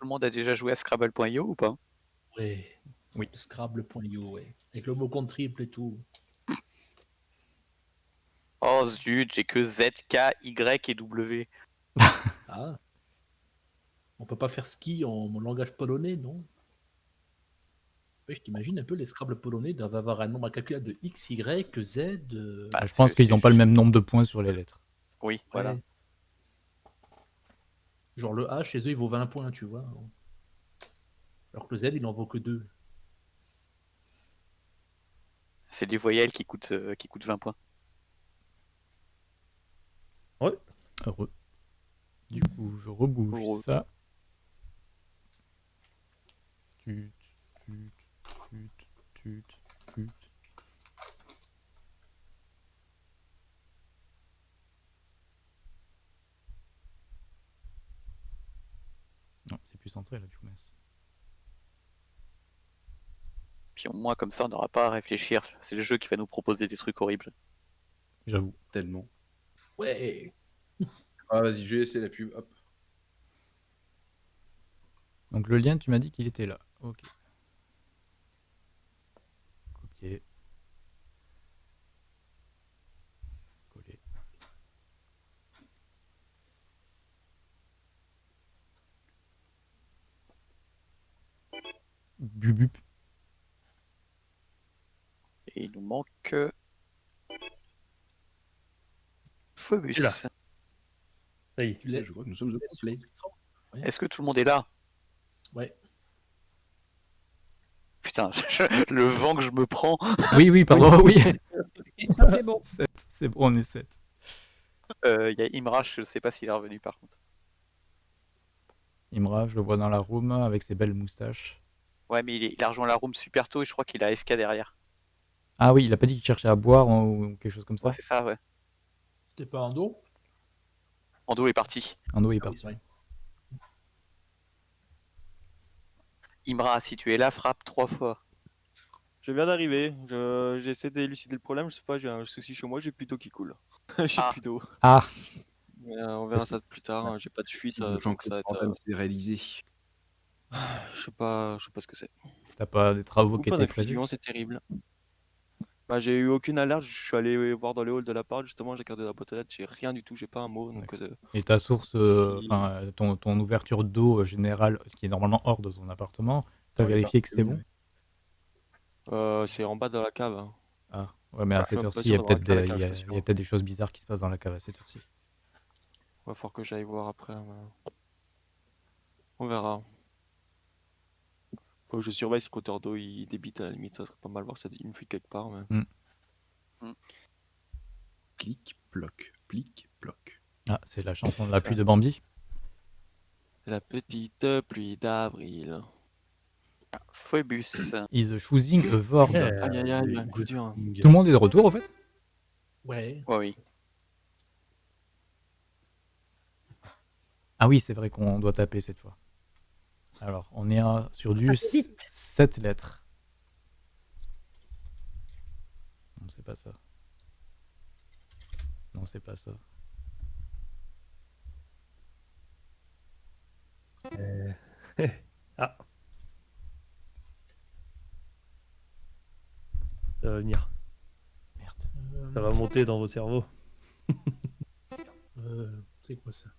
Tout le monde a déjà joué à Scrabble.io ou pas? Ouais. Oui. Scrabble.io, ouais. Avec le mot compte triple et tout. Oh zut, j'ai que Z, K, Y et W. Ah. On peut pas faire ski en langage polonais, non? Ouais, Je t'imagine un peu, les Scrabble polonais doivent avoir un nombre incalculable de X, Y, Z. euh, Bah, je pense qu'ils n'ont pas le même nombre de points sur les lettres. Oui, voilà. ouais. Genre le A, chez eux, il vaut 20 points, tu vois. Alors que le Z, il en vaut que 2. C'est les voyelles qui coûtent, euh, qui coûtent 20 points. Heureux. Du coup, je rebouge Heureux. ça. Tut, tut, tut. Non, c'est plus centré là, du coup, mince. Puis au moins, comme ça, on n'aura pas à réfléchir. C'est le jeu qui va nous proposer des trucs horribles. J'avoue. Tellement. Ouais. Ah, vas-y, je vais laisser la pub. Hop. Donc le lien, tu m'as dit qu'il était là. Ok. Copier. Coller. Bubup. Et il nous manque. euh, Phobus. L'as. Ça y est. L'as Je crois que nous sommes au complet. Est-ce que tout le monde est là? Ouais. Putain, je- le vent que je me prends. Oui, oui, pardon, oui. C'est bon. C'est bon, on est 7. Euh, Il y a Imrach, je sais pas s'il est revenu par contre. Imra, je le vois dans la room avec ses belles moustaches. Ouais, mais il, est- il a rejoint la room super tôt et je crois qu'il a AFK derrière. Ah oui, il a pas dit qu'il cherchait à boire ou quelque chose comme ça Ouais, c'est ça, ouais. C'était pas en dos Ando est parti. Ando est Ah oui, parti. c'est vrai. Imra, si tu es là, frappe trois fois. Je viens d'arriver, je- j'ai essayé d'élucider le problème, je sais pas, j'ai un souci chez moi, j'ai plus d'eau qui coule. j'ai Ah. plus d'eau. Ah, Mais, euh, on verra ça plus tard, hein, j'ai pas de fuite, Si euh, donc ça va être, comprennent, euh, c'est réalisé. je sais pas, je sais pas ce que c'est. t'as pas des travaux Ou qui pas étaient prévus? c'est terrible. Bah, j'ai eu aucune alerte, je suis allé voir dans les halls de l'appart, justement, j'ai regardé la boîte aux lettres, j'ai rien du tout, j'ai pas un mot, donc euh, Et ta source, euh, Si- enfin euh, ton, ton ouverture d'eau euh, générale, qui est normalement hors de ton appartement, t'as Ouais, vérifié que c'était bon euh, c'est en bas de la cave. hein. Ah, ouais, mais à je suis cette heure-ci, il y a d'avoir peut-être accès à la des, cave, y a- je suis il y a sûr. peut-être des choses bizarres qui se passent dans la cave à cette heure-ci. Va falloir que j'aille voir après. mais- On verra. Faut que je surveille si d'eau il débite à la limite, ça serait pas mal voir a une fuite quelque part. Mais... Plic, ploc, plic, ploc. Ah, c'est la chanson de la pluie de Bambi. C'est la petite pluie d'avril. Phobus. Is choosing a word. Aïe aïe aïe, les un coup dur. Tout le monde est de retour, au fait? Ouais. Ouais, oui. Ah oui, c'est vrai qu'on doit taper cette fois. Alors, on est à- sur du Tapez vite. 7 lettres. Non, c'est pas ça. Non, c'est pas ça. Ah. Ça va venir. Merde. Euh, Ça va monter dans vos cerveaux. euh, c'est quoi ça?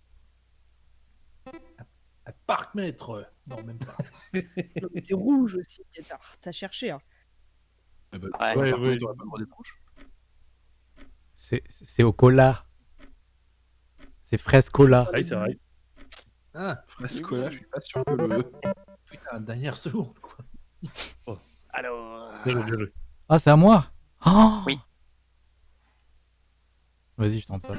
Un, un parc-mètre Non, même pas. Non, mais C'est rouge aussi. T'as t'as cherché. Hein. Ah bah, Ouais, par ouais, contre, ouais. t'auras pas le droit d'être proche. C'est c'est au cola. C'est fraise cola. Ah oui, c'est vrai. Ah, Frescola, je suis pas sûr que le. putain, dernière seconde, quoi. Alors. Bien joué, bien joué. Ah, c'est à moi Oh Oui. Vas-y, je tente ça.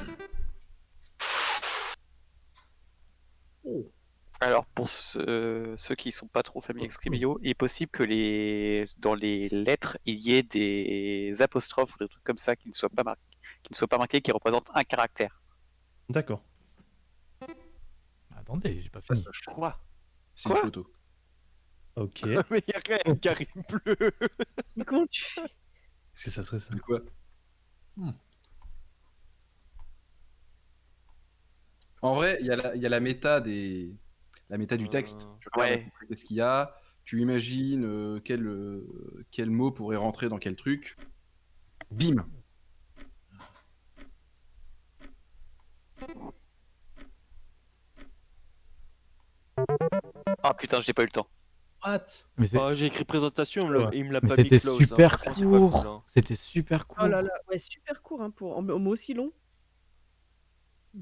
Alors, pour ceux, ceux qui sont pas trop familiers avec Scribio, il est possible que les, dans les lettres, il y ait des apostrophes ou des trucs comme ça qui ne soient pas marqués, qui ne soient pas marqués, qui représentent un caractère. D'accord. Attendez, j'ai pas Ça, fini. ça, Quoi C'est une photo. Ok. Mais y'a rien, Karim bleu Mais comment tu fais Est-ce que ça serait ça? De quoi? Hmm. En vrai, il y, a la- il y a la méta des, la méta du texte. Euh, Tu regardes qu'est-ce qu'il y a, tu imagines euh, quel, euh, quel mot pourrait rentrer dans quel truc. Bim Ah putain, j'ai pas eu le temps. What? Ah, j'ai écrit présentation, il me l'a- il me l'a mais pas mis c'était close, hein. super court. hein. C'était super court. Oh là là, ouais, super court hein, pour en, en mots aussi long.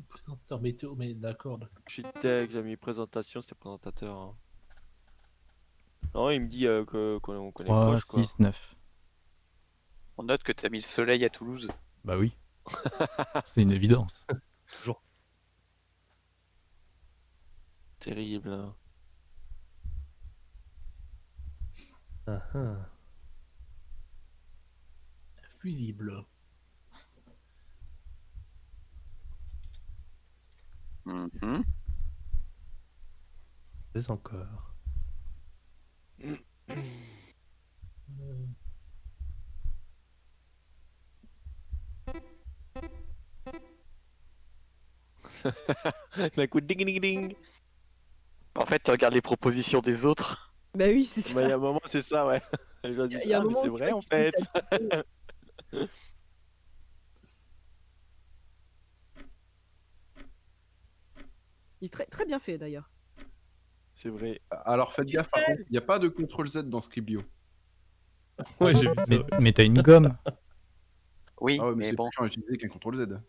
Présentateur météo, mais d'accord. d'accord. Je suis tech, j'ai mis présentation, c'est présentateur. hein. Non, il me dit euh, que- qu'on on connaît 3, proche, quoi. 6, 9. On note que t'as mis le soleil à Toulouse. Bah oui. c'est une évidence. Terrible. hein. Ah, ah. Fusible. Mhm. Fais encore. Euh, D'un coup, ding ding ding. En fait, tu regardes les propositions des autres. Bah oui, c'est ça. Bah, il y a un moment, c'est ça, ouais. Il y a- un ah, mais moment c'est vrai en fait. Il est très, très bien fait d'ailleurs. C'est vrai. Alors faites gaffe, par sais. contre, il n'y a pas de CTRL Z dans Scriblio. Ouais, j'ai vu ça. Mais, ouais. mais t'as une gomme. Oui, Ah ouais, mais, mais c'est bon. à utiliser qu'un CTRL Z.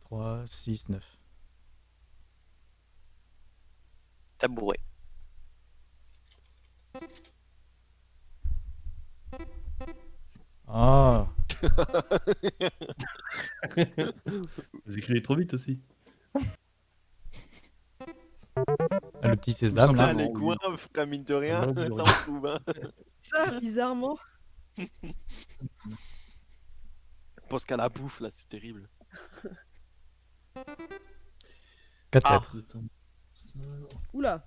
3, 6, 9. Tabouret. Vous écrivez trop vite aussi. Ah, Le petit Putain, là. simplement. les coins, frère, mine de rien, ça on trouve. Hein. Ça, bizarrement. Je pense qu'à la bouffe, là, c'est terrible. 4 Ah. Ça, Oula.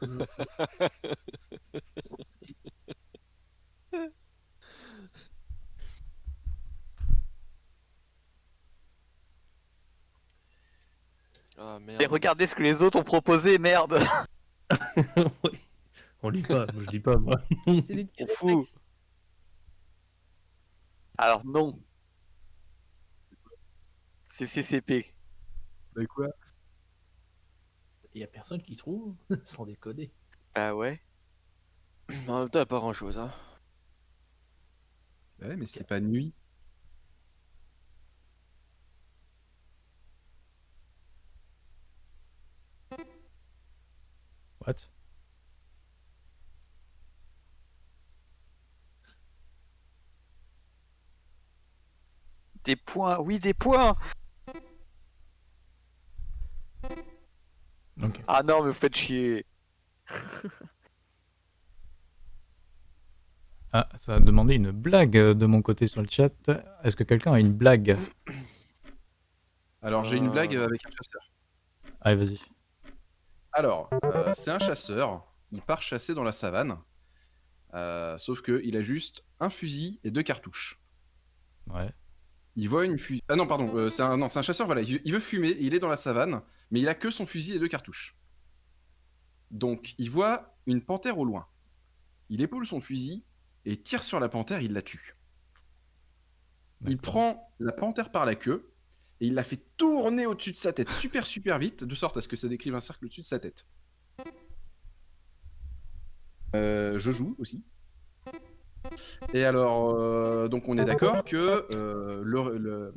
Ah merde. Mais regardez ce que les autres ont proposé, merde. Oui. On lit pas, moi je lis pas moi. C'est des On fout. réflexes. Alors non. C'est CCP. Bah quoi? Il y a personne qui trouve, sans déconner. Ah ouais. En même temps, y a pas grand chose. Hein. Bah Ouais, mais c'est pas nuit. What? Des points, oui, des points. Ok. Ah non, mais vous faites chier. Ah, ça a demandé une blague euh, de mon côté sur le chat. Est-ce que quelqu'un a une blague Alors j'ai une Euh. blague avec un chasseur. Allez, vas-y. Alors, euh, c'est un chasseur. Il part chasser dans la savane. Euh, sauf que il a juste un fusil et deux cartouches. Ouais. Il voit une fusil. Ah non, pardon. euh, c'est un... Non, c'est un chasseur. Voilà, il il veut fumer. Il est dans la savane, mais il a que son fusil et deux cartouches. Donc, il voit une panthère au loin. Il épaule son fusil et tire sur la panthère. Il la tue. Il prend la panthère par la queue et il la fait tourner au-dessus de sa tête super super vite, de sorte à ce que ça décrive un cercle au-dessus de sa tête. Euh, je joue aussi. Et alors, euh, donc on est d'accord que euh, le- le-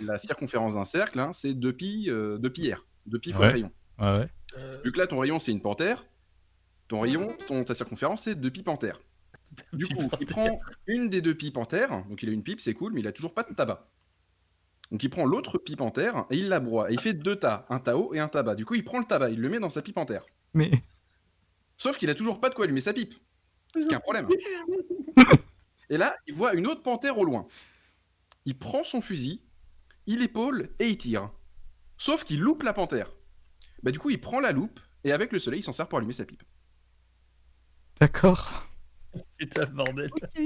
la circonférence d'un cercle, hein, c'est 2 pi, euh, deux pi R, 2 pi fois Ouais. le rayon. Ouais, ouais. Vu que là, ton rayon, c'est une panthère, ton rayon, ton, ta circonférence, c'est 2 pi panthère. Du coup, il prend une des deux pipes panthères, donc il a une pipe, c'est cool, mais il a toujours pas de tabac. Donc il prend l'autre pipe panthère et il la broie. Et il fait deux tas, un tao et un tabac. Du coup, il prend le tabac, il le met dans sa pipe panthère. Mais Sauf qu'il a toujours pas de quoi allumer sa pipe. Ce qui est un problème. Et là, il voit une autre panthère au loin. Il prend son fusil, il épaule et il tire. Sauf qu'il loupe la panthère. Bah du coup, il prend la loupe et avec le soleil, il s'en sert pour allumer sa pipe. d'accord. Putain, bordel. Ok.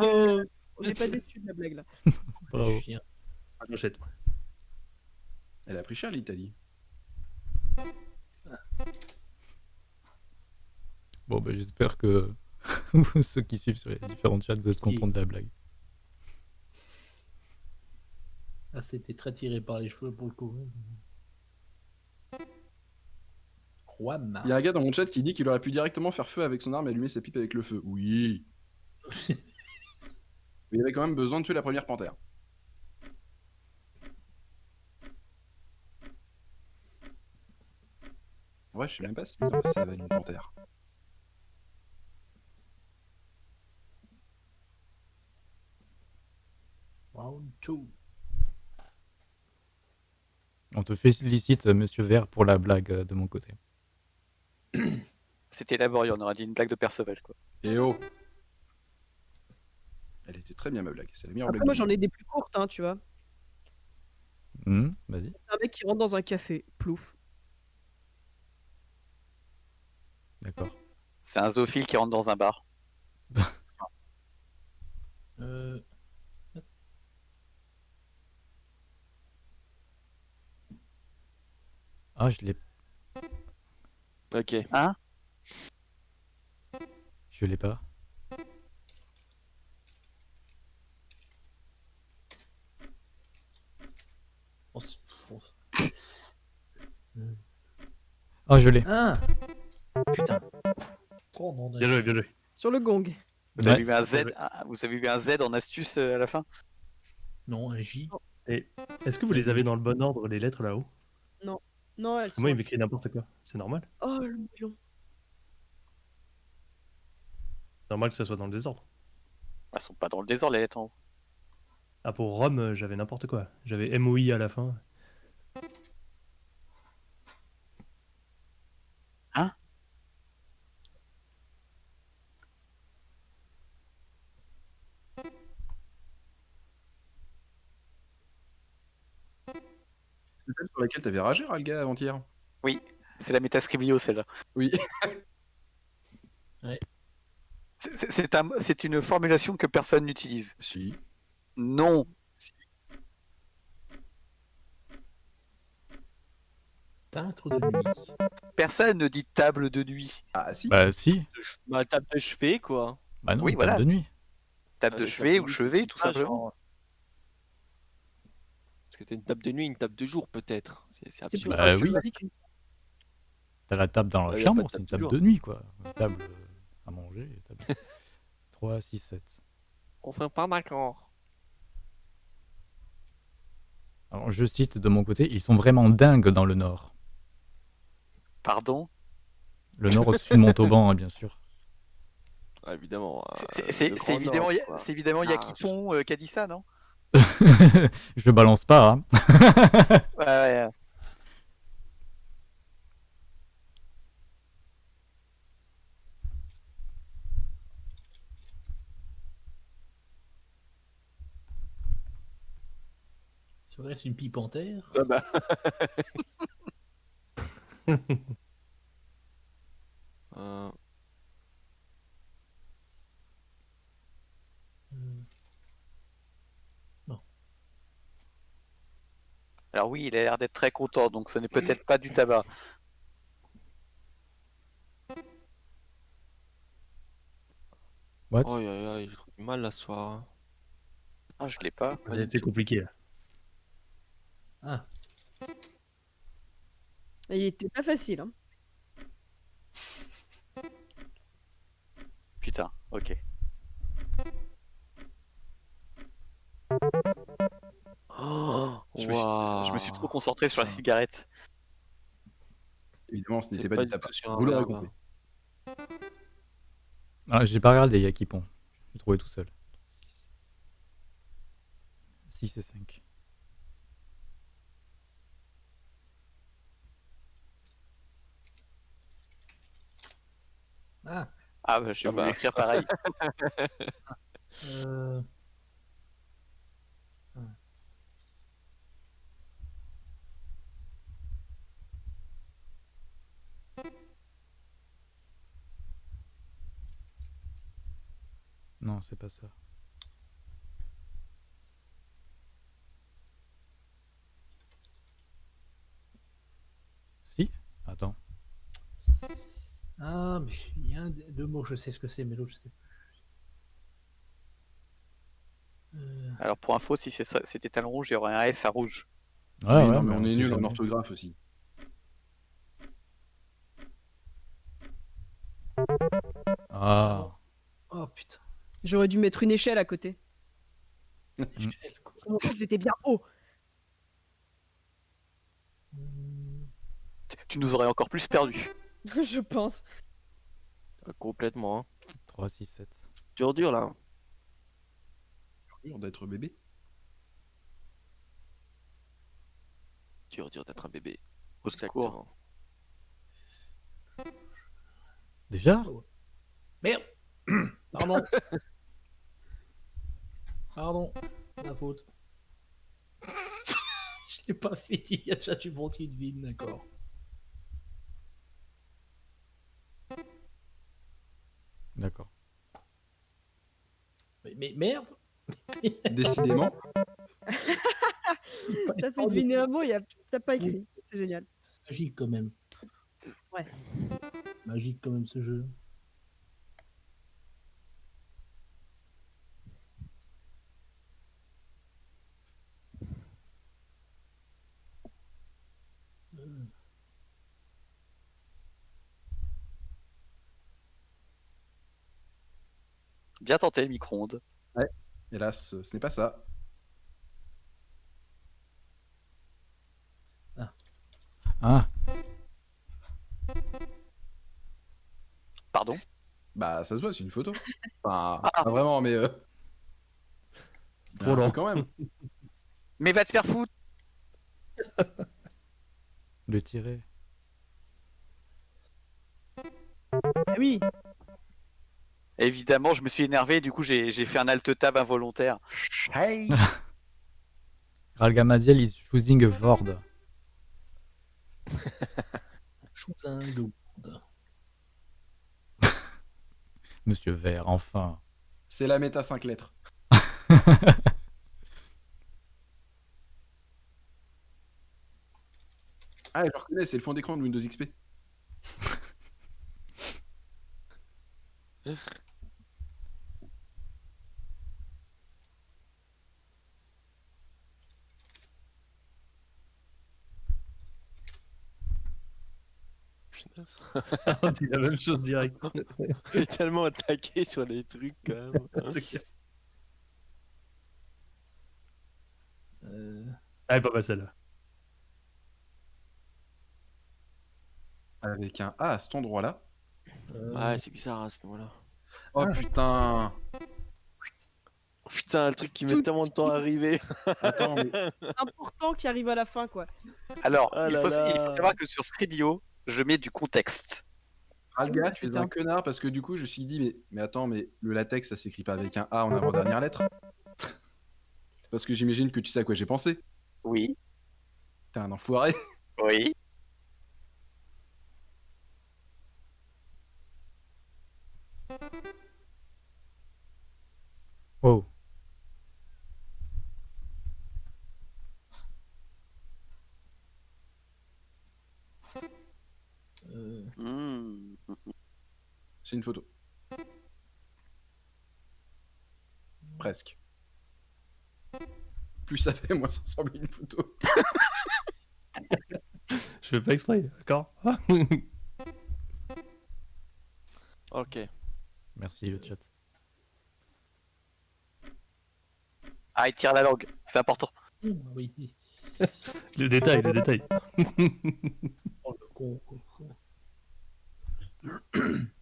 Oh On n'est pas déçus de la blague là. Bravo. Chien. Ah. Elle a pris cher l'Italie. Bon, bah, j'espère que ceux qui suivent sur les différents chats vous êtes contents de la blague. Ah, c'était très tiré par les cheveux pour le coup. Juan. Il y a un gars dans mon chat qui dit qu'il aurait pu directement faire feu avec son arme et allumer sa pipe avec le feu. Oui. Mais il avait quand même besoin de tuer la première panthère. Ouais, je sais même pas si ça va une panthère. Round two. On te félicite, monsieur Vert, pour la blague euh, de mon côté. C'était laborieux, on aurait dit une blague de Perceval. Quoi. Et oh Elle était très bien ma blague, c'est la meilleure Après, blague. moi j'en ai des plus courtes, hein, tu vois. Hmm, Vas-y. C'est un mec qui rentre dans un café, plouf. D'accord. C'est un zoophile qui rentre dans un bar. Euh, Ah, je l'ai. Ok. Hein? Je l'ai pas. s- Ah, je l'ai. Ah Putain. Oh, non, Bien joué, bien joué. Sur le gong. Vous Ouais. avez vu un Z, Ouais. ah, vous avez vu un Z en astuce euh, à la fin? Non, un J. Est-ce que vous les avez dans le bon ordre, les lettres là-haut? Non, elles sont... Moi, il m'écrit n'importe quoi? C'est normal Oh, le. C'est normal que ça soit dans le désordre. Elles sont pas dans le désordre les lettres en haut. Ah, pour Rome, euh, j'avais n'importe quoi. J'avais MOI à la fin. C'est celle sur laquelle t'avais ragé, Ralga, avant-hier C'est la métascriblio celle-là. Oui. C'est- C'est c'est un- c'est une formulation que personne n'utilise. Si. Non. Teintre de nuit. Personne ne dit table de nuit. Ah si. Bah, si. Ma table de chevet, quoi. Bah, non, Oui, table voilà. de nuit. Table Ah, de les chevet ou chevet, tout simplement. genre- que t'as une table de nuit, une table de jour, peut-être. C'est. Bah oui. T'as la table dans la chambre, c'est une table de de nuit, quoi. Une table euh, à manger. Table... 3, 6, 7. On s'est pas d'accord. Alors, je cite de mon côté, ils sont vraiment dingues dans le nord. Pardon? Le nord au-dessus de Montauban, hein, bien sûr. Ah, évidemment. C'est- euh, C'est évidemment, évidemment. Yakipon euh, qui a dit ça, non? je balance pas, hein. Ouais, ouais. Serait-ce une pipe en terre Ah bah. Euh, Alors oui, il a l'air d'être très content, donc ce n'est peut-être pas du tabac. What Oh, j'ai trop du mal là ce soir. Ah, je l'ai pas. C'est compliqué là. Ah, Il était pas facile, hein. Putain, ok. Oh, Je me suis- Je me suis trop concentré sur la cigarette. Évidemment, ce n'était pas, pas du tabac. tout sur un Vous l'aurez compris. Ah, j'ai pas regardé Yakipon. J'ai trouvé tout seul. 6 et 5. ah, Ah, bah, je Ah vais bah. écrire pareil. euh, Non, c'est pas ça. Si? Attends. Ah, mais il y a un deux mots, je sais ce que c'est, mais l'autre, je sais plus. Euh, Alors pour info, si c'est ça- c'était talon rouge, il y aurait un S à rouge. Ouais, Oui, ouais, non, mais on est sait nul en orthographe aussi. Ah, Oh putain. J'aurais dû mettre une échelle à côté. Que C'était bien haut. Tu- nous aurais encore plus perdu. Je pense. Complètement. Hein. 3, 6, 7. Dur, dur là. Dur d'être bébé. Dur, dur d'être un bébé. Au secours. Exactement. Déjà? Merde Pardon. Pardon. Ma faute. Je l'ai pas fait, il y a déjà du vide, d'accord. D'accord. Mais, mais merde Décidément. T'as fait deviner un mot, t'as pas écrit. C'est génial. Magique quand même. Ouais. Magique quand même ce jeu. Bien tenté le micro-ondes. Hélas, ce n'est pas ça. Ah, Pardon? Bah, ça se voit, c'est une photo. Enfin, pas vraiment, mais. euh, Trop peu lent. quand même. Mais va te faire foutre le tirer. Ah oui. Évidemment, je me suis énervé, du coup j'ai fait un alt-tab involontaire. Hey Ralgamadiel is choosing a Vord. Chose un loup. Monsieur Vert, enfin. C'est la méta 5 lettres. Ah, je reconnais, c'est le fond d'écran de Windows XP. Punaise. On dit la même chose direct. Il est tellement attaqué sur les trucs quand même. Euh, Ah, elle est pas mal celle-là. Avec un A à cet endroit-là. euh, Ouais, c'est bizarre à ce moment-là. Oh putain Oh, putain, le truc qui met Tout tellement de temps à arriver. Attends, mais Important qui arrive à la fin, quoi. Alors, Ah il, là faut, il faut savoir que sur Scribio, je mets du contexte. Alga, tu es un connard parce que du coup, je me suis dit, mais, mais attends, mais le latex, ça s'écrit pas avec un A en avant-dernière lettre? Parce que j'imagine que tu sais à quoi j'ai pensé. Oui, T'es un enfoiré. oui. Plus ça fait, moins ça ressemble à une photo. Je fais pas exprès, d'accord Ok. Merci le chat. Ah, il tire la langue, c'est important. ah oui. Le détail, le détail. Oh, le con, con, con.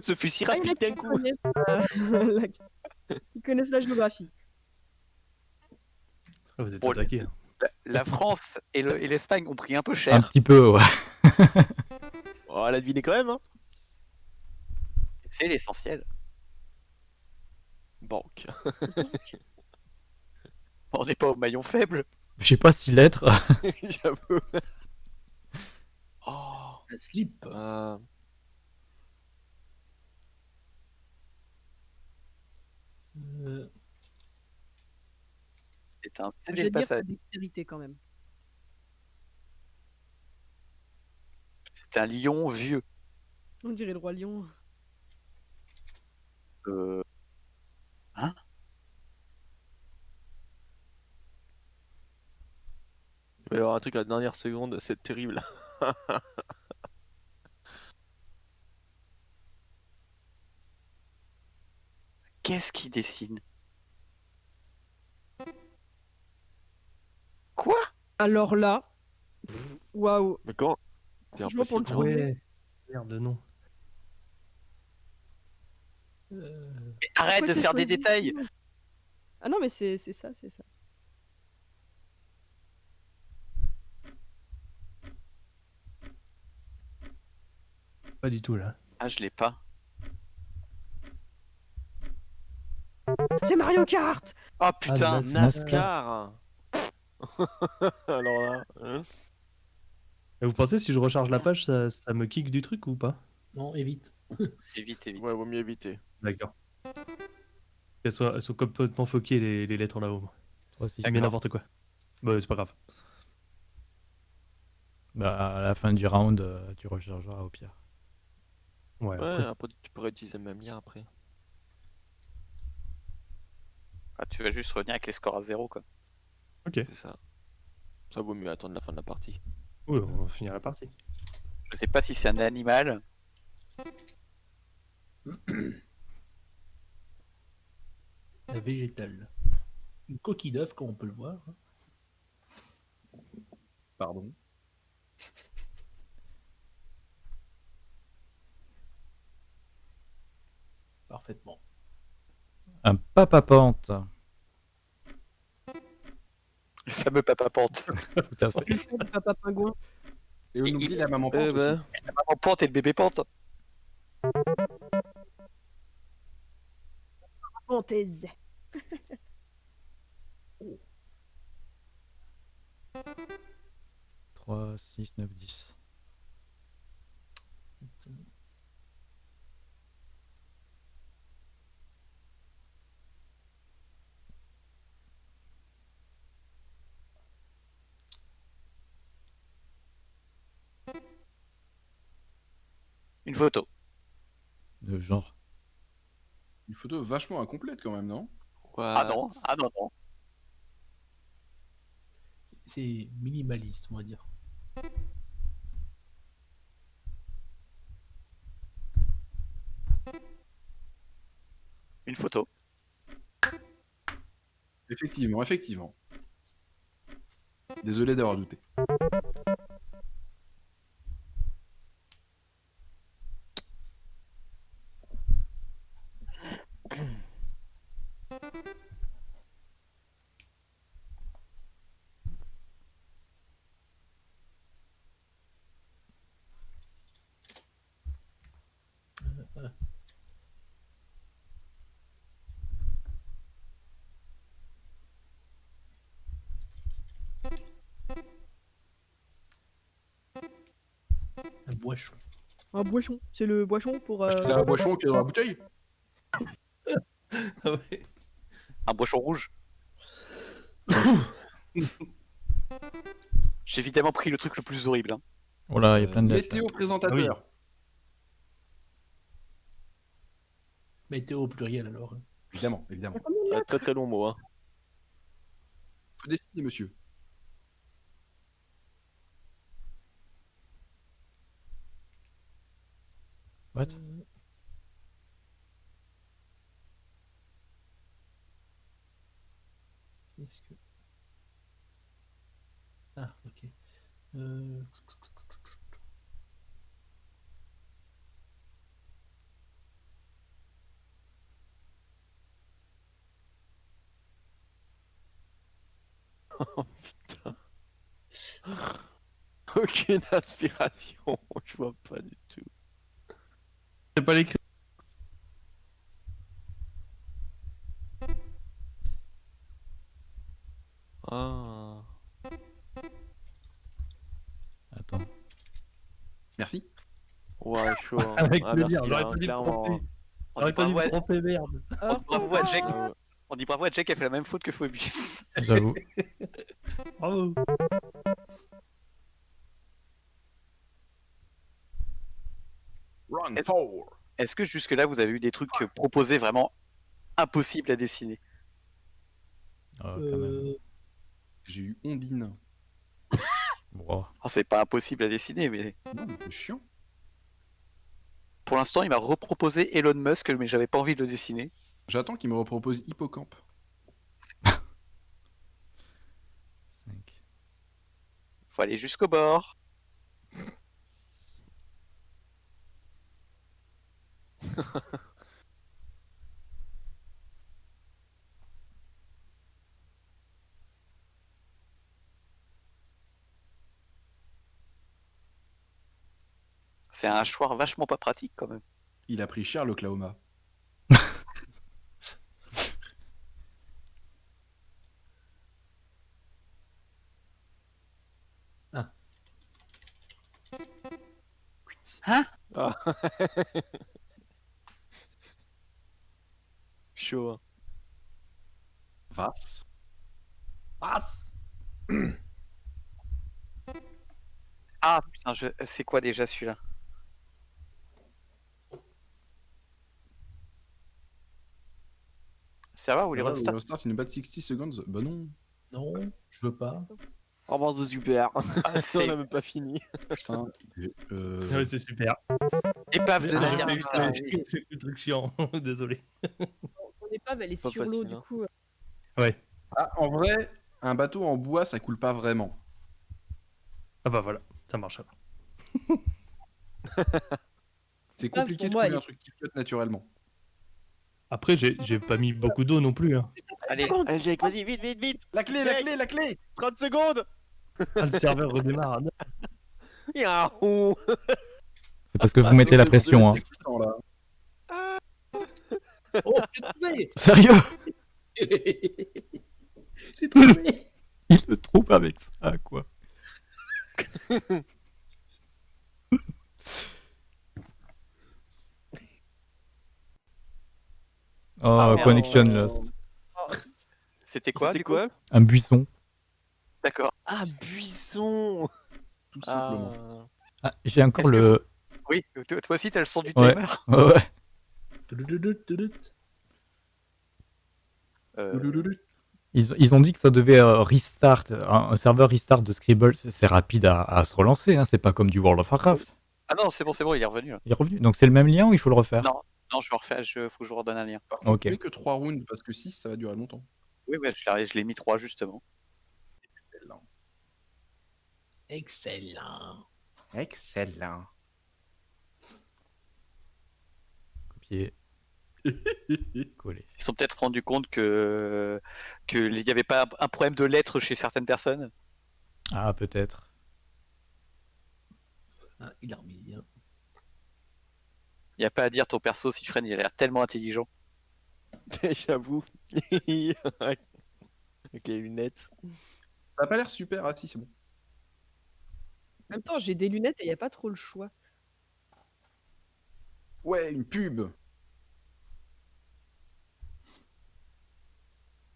Ce fut si Ah, rapide d'un qui coup. connaissent, euh, la... connaissent la géographie. Vous êtes Bon, attaqué. hein. La, la France et le- et l'Espagne ont pris un peu Un cher. petit peu, ouais. Oh, elle a deviné quand même, hein. C'est l'essentiel. Banque. On n'est pas au maillon faible. Je sais pas si l'être. J'avoue. Oh. Un slip. Euh, Euh, C'est un Je CD vais passage. dextérité quand même. C'est un lion vieux. On dirait le roi lion. Euh, Il va y avoir un truc à la dernière seconde, c'est terrible. Qu'est-ce qu'il dessine? Quoi? Alors là, waouh. Mais comment? C'est Franchement, pour le trouver. Ouais. Merde, non. euh, Mais Arrête Pourquoi de faire des détails Ah non, mais c'est c'est ça, c'est ça. Pas du tout là. Ah, je l'ai pas. C'est Mario Kart Oh putain Ah, c'est NASCAR Alors là, hein Et vous pensez si je recharge la page, ça, ça me kick du truc ou pas? Non, évite. Évite, évite. ouais, vaut mieux éviter. D'accord. Elles sont, elles sont complètement foquées les, les lettres aussi. J'ai mis n'importe quoi. Bah, c'est pas grave. Bah, à la fin du round, euh, tu rechargeras au pire. Ouais. Ouais, après. après tu pourrais utiliser le même lien après. Ah, tu vas juste revenir avec les scores à zéro, quoi. Ok. C'est ça. Ça vaut mieux attendre la fin de la partie. Oui, on va finir la partie. Je sais pas si c'est un animal. Un végétal. Une coquille d'œuf, comme on peut le voir. Pardon. Parfaitement. Un papa-pente. Le fameux papa pente. Tout à fait. Le papa pingouin. Et on oublie la maman pente aussi. ben, La maman pente et le bébé pente. Fantaise. Trois, six, neuf, dix. Une photo. De genre. Une photo vachement incomplète quand même, non? Quoi Ah non, ah non, non. C'est minimaliste, on va dire. Une photo. Effectivement, effectivement. Désolé d'avoir douté. Un boisson. C'est le boisson pour. Acheter euh, la boisson qui est dans la bouteille Ah ouais. Un boisson rouge. J'ai évidemment pris le truc le plus horrible. hein. Oh là, il y a Euh, plein de. Météo présentateur. Météo au pluriel alors. Évidemment, évidemment. Un très très long mot. Hein. Faut dessiner, monsieur. Qu'est-ce que. Ah, ok. Euh... Oh putain. Aucune inspiration, je vois pas du tout. C'est pas l'écrit. Ah. Attends. Merci. Ouais, chaud. hein. Avec Ah, plaisir, merci, j'aurais pas dû tromper. J'aurais pas dû tromper, merde. on dit bravo à Jack. Ah. On dit bravo à Jack a fait la même faute que Phoebus. J'avoue. Bravo. Est-ce que jusque-là, vous avez eu des trucs proposés vraiment impossibles à dessiner? Ah. Euh, J'ai eu Ondine. Oh, C'est pas impossible à dessiner, mais Non, mais c'est chiant. pour l'instant, il m'a reproposé Elon Musk, mais j'avais pas envie de le dessiner. J'attends qu'il me repropose Hippocampe. 5. Faut aller jusqu'au bord. C'est un choix vachement pas pratique quand même. Il a pris cher l'Oklahoma. Ah. chaud. hein. Vas. passe Ah putain, je... c'est quoi déjà celui-là? Ça va ou les ou Restart une bad 60 seconds Bah non. Non, je veux pas. Oh, bon, c'est super. Ah, c'est- On a même pas fini. Putain. euh, Ouais, c'est super. Épave de Ah, putain, j'ai fait le truc chiant. Désolé. Elle est Pas sur l'eau, du hein. coup. euh, Ouais. Ah, en vrai, un bateau en bois, ça coule pas vraiment. Ah bah voilà, ça marche alors. C'est Ah, compliqué de elle- un truc qui flotte naturellement. Après, j'ai pas mis beaucoup d'eau non plus. Hein. Allez, Allez, Jake, vas-y, vite, vite, vite. La clé, la clé, la clé 30 secondes. Ah, le serveur redémarre. Yahoo C'est parce que vous mettez la pression. Hein. Oh, j'ai trouvé Sérieux J'ai trouvé Il le trouve avec ça, quoi. Oh, Ah, merde. connection lost. c'était quoi C'était quoi Un buisson. D'accord. Ah, buisson Tout simplement. Ah. Ah, j'ai encore que le. Oui, toi toi aussi t'as le son du Ouais. timer. Ouais, ouais. Euh, Ils, ils ont dit que ça devait euh, restart, un, un serveur restart de Scribble, c'est rapide à, à se relancer, hein, c'est pas comme du World of Warcraft. Ah non, c'est bon, c'est bon, il est revenu. Il est revenu. Donc c'est le même lien ou il faut le refaire? Non. Non, je vais refaire, je... faut que je vous redonne un lien. Par contre, Ok. plus que 3 rounds parce que 6 ça va durer longtemps. Oui, ouais, je l'ai je l'ai mis 3 justement. Excellent. Excellent. Excellent. Copier, coller. Ils se sont peut-être rendus compte que qu'il n'y avait pas un problème de lettres chez certaines personnes. Ah, peut-être. Ah, il a remis. hein. Il n'y a pas à dire ton perso, Sifren, il a l'air tellement intelligent. J'avoue. Avec les lunettes. Ça a pas l'air super. Ah si, c'est bon. En même temps, j'ai des lunettes et il n'y a pas trop le choix. Ouais, une pub.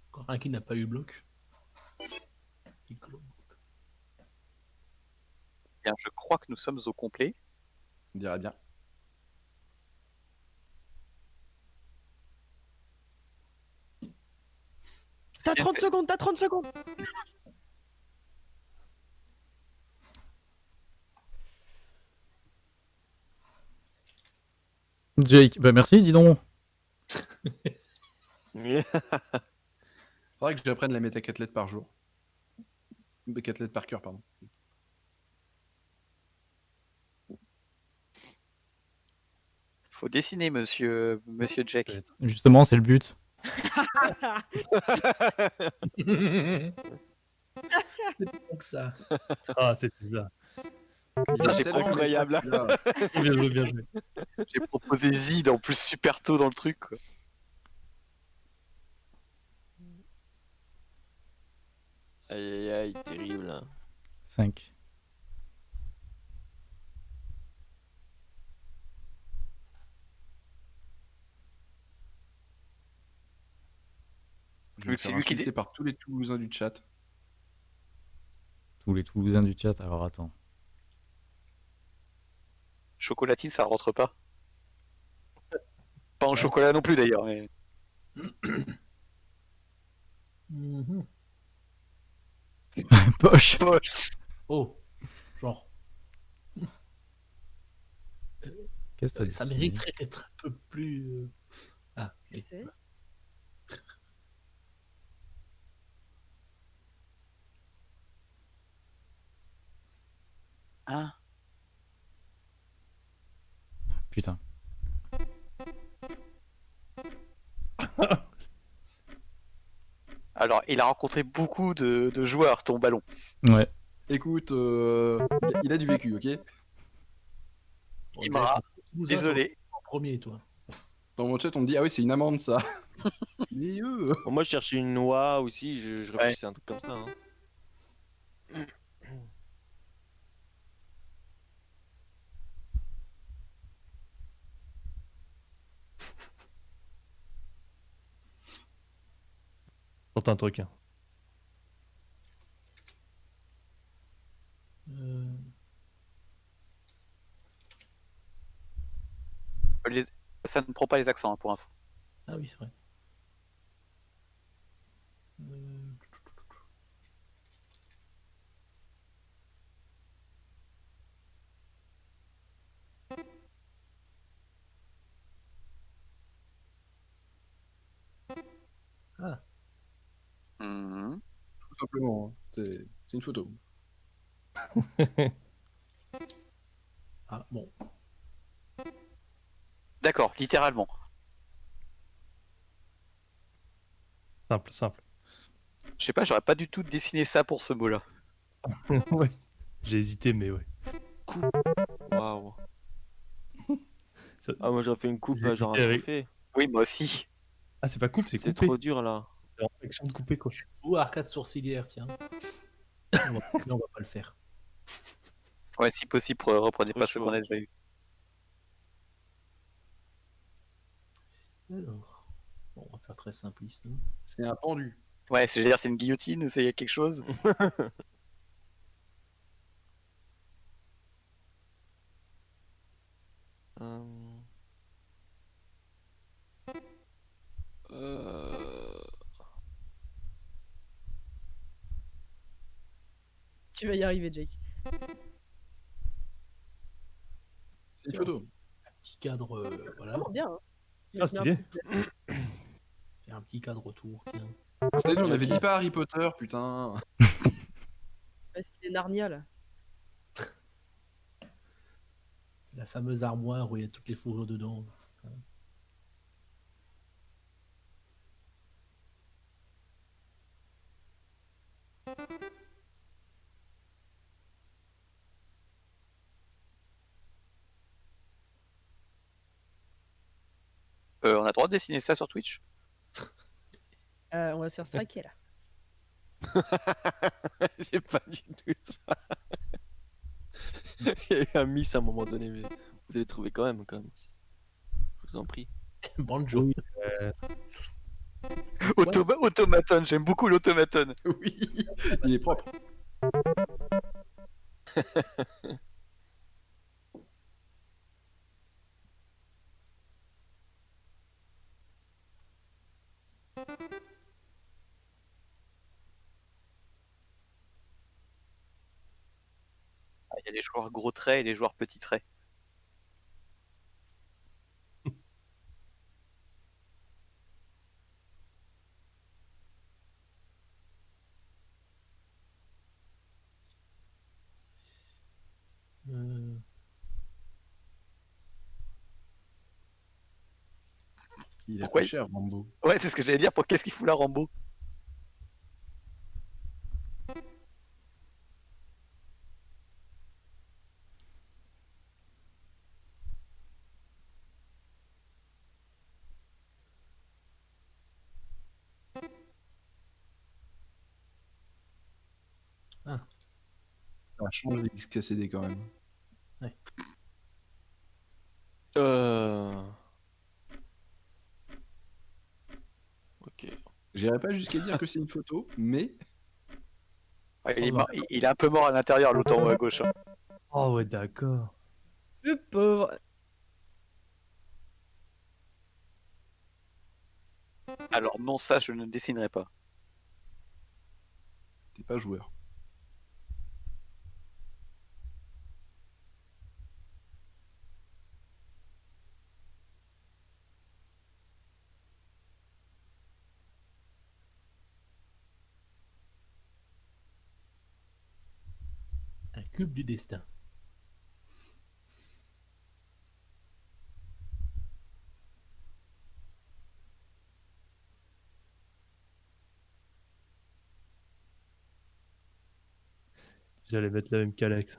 Encore un qui n'a pas eu bloc. Bien, je crois que nous sommes au complet. On dirait bien. T'as bien 30 fait. secondes, t'as 30 secondes Jake, bah merci, dis donc. Faudrait que j'apprenne la métacathlète par jour. Métacathlète par cœur, pardon. Faut dessiner, monsieur, monsieur Jack. Justement, c'est le but. Donc ça. Ah, c'était ça. Tellement incroyable. là. Bien joué, bien joué. J'ai proposé Zid en plus super tôt dans le truc. Quoi. Aïe aïe aïe, terrible. hein. 5. Je vais c'est faire lui qui par tous les Toulousains du chat. Tous les Toulousains du chat, alors attends. Chocolatine, ça rentre pas. Pas en chocolat non plus d'ailleurs. Mais... Mhm. Poche Oh, genre, Qu'est-ce que euh, ça mériterait d'être un peu plus. euh, Ah, sais. Hein Putain. Alors, il a rencontré beaucoup de, de joueurs, ton ballon. Ouais. Écoute, euh, il a- du vécu, ok? Imra, Désolé. en premier, toi. Dans mon chat, on me dit Ah oui, c'est une amende ça. Mais eux Bon, moi, je cherchais une noix aussi, je, je réfléchissais à un truc comme ça. hein. Tente un truc. hein. Euh, Les- Ça ne prend pas les accents hein, pour info. Ah oui, c'est vrai. Euh, Mhm. Tout simplement, hein. c'est c'est une photo. Ah, bon. D'accord, littéralement. Simple, simple. Je sais pas, j'aurais pas du tout dessiné ça pour ce mot-là. ouais. J'ai hésité, mais ouais. Waouh. Ça- Ah, moi, j'aurais fait une coupe, J'ai genre un hésité avec- trophée. Oui, moi aussi. Ah, c'est pas coupe, c'est C'est coupé. trop dur là. C'est en action de couper, quoi. Ou arcade sourcilière, tiens. on, va, mais on va pas le faire. Ouais, si possible, re- reprenez pas ce qu'on a déjà eu. Alors, bon, on va faire très simpliste. hein. C'est un pendu. Ouais, c'est dire, c'est une guillotine, c'est quelque chose. Euh... Euh... Tu vas y arriver, Jake. C'est une photo. Un petit cadre, euh, voilà. Vraiment bien. Hein. Ah, stylé. Faire un petit cadre autour, tiens. On avait dit pas Harry Potter, putain. Ouais, C'était Narnia là. C'est la fameuse armoire où il y a toutes les fourrures dedans. Euh, on a le droit de dessiner ça sur Twitch? Euh, on va se faire striker là. J'ai pas du tout ça. Il y a eu un miss à un moment donné, mais vous allez trouver quand même, quand même. Je vous en prie. Banjo. Automa- Automaton, j'aime beaucoup l'automaton. oui, il est propre. Ah, Il y a des joueurs gros traits et des joueurs petits traits. Il Pourquoi est cher, Rambo. Ouais, c'est ce que j'allais dire. Pour qu'est-ce qu'il fout là, Rambo? Ah. Ça change les XKCD quand même. Ouais. Euh... Ok. J'irai pas jusqu'à dire que c'est une photo, mais il, est va. mort- il- il est un peu mort à l'intérieur, l'autre en haut à gauche. hein. Oh ouais, d'accord. Le pauvre. Alors non, ça, je ne dessinerai pas. t'es pas joueur. Du destin. J'allais mettre la même qu'Alex.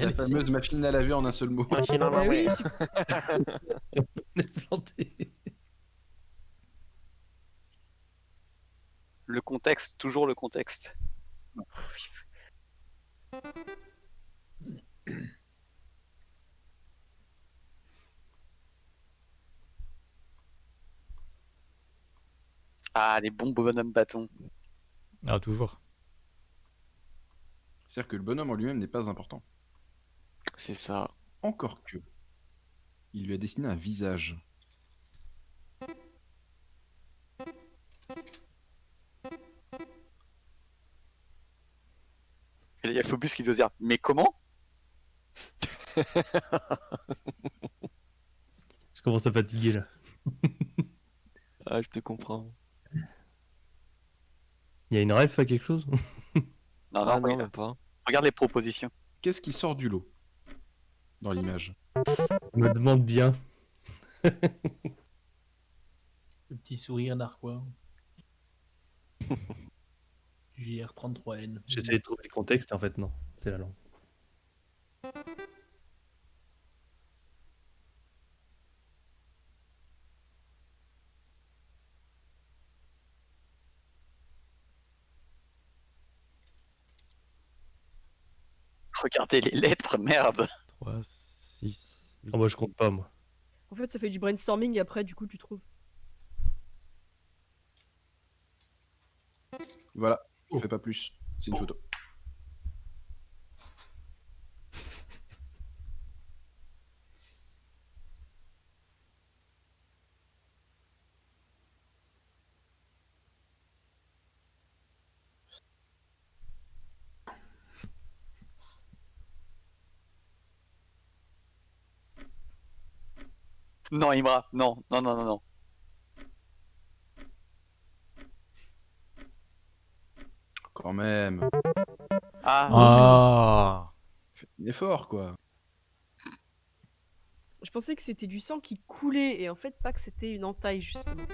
Bien, La fameuse machine à laver en un seul mot. Machine à oui, laver. tu- On est planté. Le contexte, toujours le contexte. Ah, les bons bonhommes bâtons. ah toujours. C'est-à-dire que le bonhomme en lui-même n'est pas important. C'est ça. Encore que. Il lui a dessiné un visage. Et il y a Phobus qui doit dire Mais comment? Je commence à fatiguer là. Ah, je te comprends. Il y a une ref à quelque chose? Non, non, Ah non, regarde, même pas. regarde les propositions. Qu'est-ce qui sort du lot? Dans l'image Je me demande bien. Le petit sourire narquois. JR33N. J'essayais de trouver le contexte, en fait, non. C'est la langue. Regardez les lettres, merde 3, 6, Ah, moi, je compte pas, moi. En fait, ça fait du brainstorming et après, du coup, tu trouves. Voilà, on Oh. fait pas plus. C'est une photo. Non, Imra, non, non, non, non, non. Quand même. Ah, Ah, Faites un effort, quoi. Je pensais que c'était du sang qui coulait et en fait, pas que c'était une entaille, justement.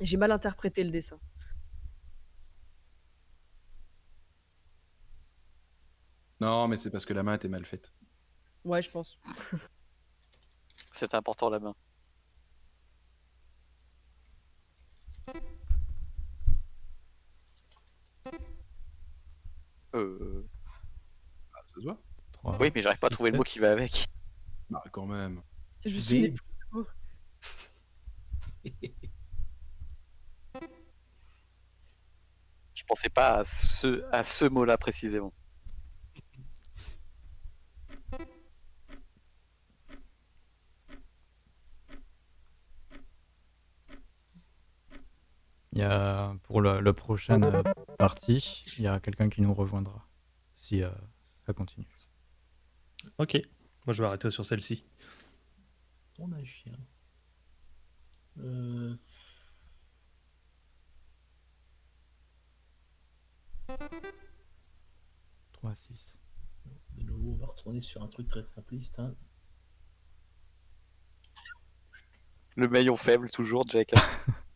J'ai mal interprété le dessin. Non, mais c'est parce que la main était mal faite. Ouais, je pense. c'est important la main. Euh... Ah, ça se voit 3. Oui, mais j'arrive pas à trouver le mot qui va avec. Bah, quand même. Je me souvenais V. plus. Je pensais pas à ce, à ce mot-là précisément. Y a, pour le, le prochaine euh, partie, il y a quelqu'un qui nous rejoindra. Si euh, ça continue. Ok. Moi, je vais arrêter sur celle-ci. On a un chien. Euh... Trois, six. De nouveau, on va retourner sur un truc très simpliste. hein. Le maillon faible, toujours, Jack.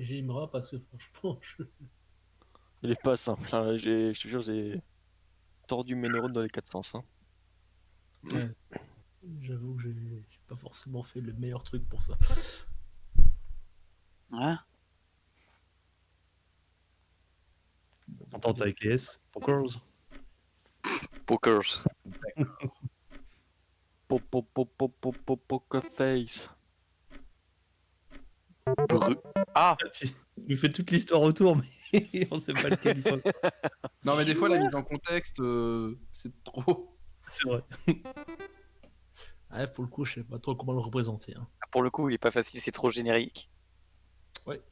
J'aimerais parce que franchement, je... Il est pas simple, hein. j'ai- je te jure, j'ai tordu mes neurones dans les quatre sens. hein. j'avoue que j'ai j'ai pas forcément fait le meilleur truc pour ça. Hein Entente avec les S. Pokers. Pokers. Po- po- po- po- po- po- Poker face. Bru- Ah Tu nous fais toute l'histoire autour, mais on sait pas lequel il faut. Non, mais des fois, la mise en contexte, euh, c'est trop. C'est vrai. Ouais, pour le coup, je sais pas trop comment le représenter. hein. Pour le coup, il est pas facile, c'est trop générique. Ouais.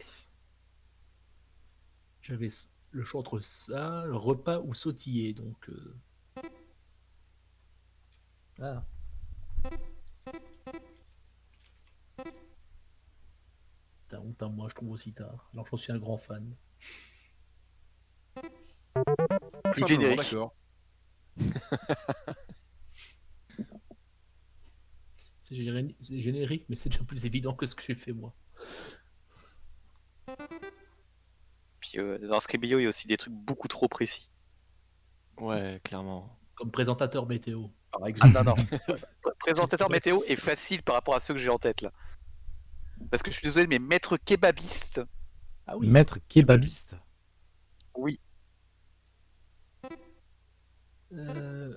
J'avais s- le choix entre ça, le repas ou sautiller, donc. euh, Ah. T'as honte à moi, je trouve aussi tard. Alors j'en suis un grand fan. Simplement, générique. C'est géné- c'est générique, mais c'est déjà plus évident que ce que j'ai fait moi. Puis euh, dans Scribio, il y a aussi des trucs beaucoup trop précis. Ouais, clairement. Comme présentateur météo. Par Ah exemple. non, non. Présentateur météo est facile par rapport à ceux que j'ai en tête là. Parce que je suis désolé, mais maître kebabiste, Ah oui. Maître kebabiste. oui. Euh,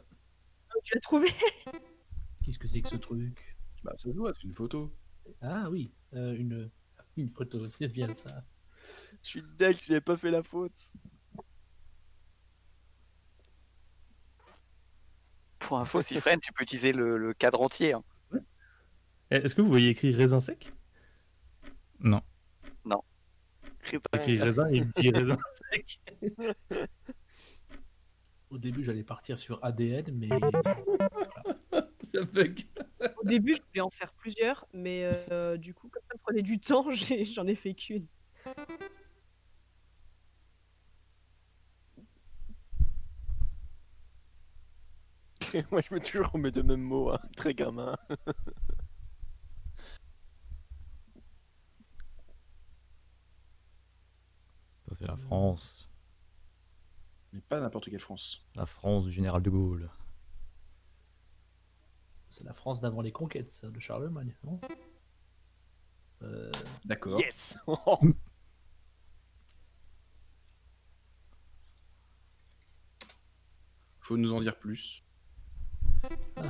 Tu l'as trouvé Qu'est-ce que c'est que ce truc? Bah, ça se voit, c'est une photo. Ah oui, euh, une, une photo, c'est bien ça. Je suis deck, j'avais pas fait la faute. Pour info, si freine, tu peux utiliser le, le cadre entier. hein. Est-ce que vous voyez écrit raisin sec? Non. Et il me dit raisin sec. Au début, j'allais partir sur ADN, mais Ça bug. Au début, je voulais en faire plusieurs, mais euh, du coup, comme ça me prenait du temps, j'en ai fait qu'une. Moi, je me toujours remets de mêmes mots, hein, très gamin. Ça, c'est la France. Mais pas n'importe quelle France. La France du général de Gaulle. c'est la France d'avant les conquêtes, ça, de Charlemagne, non? Euh, D'accord. Yes Faut nous en dire plus.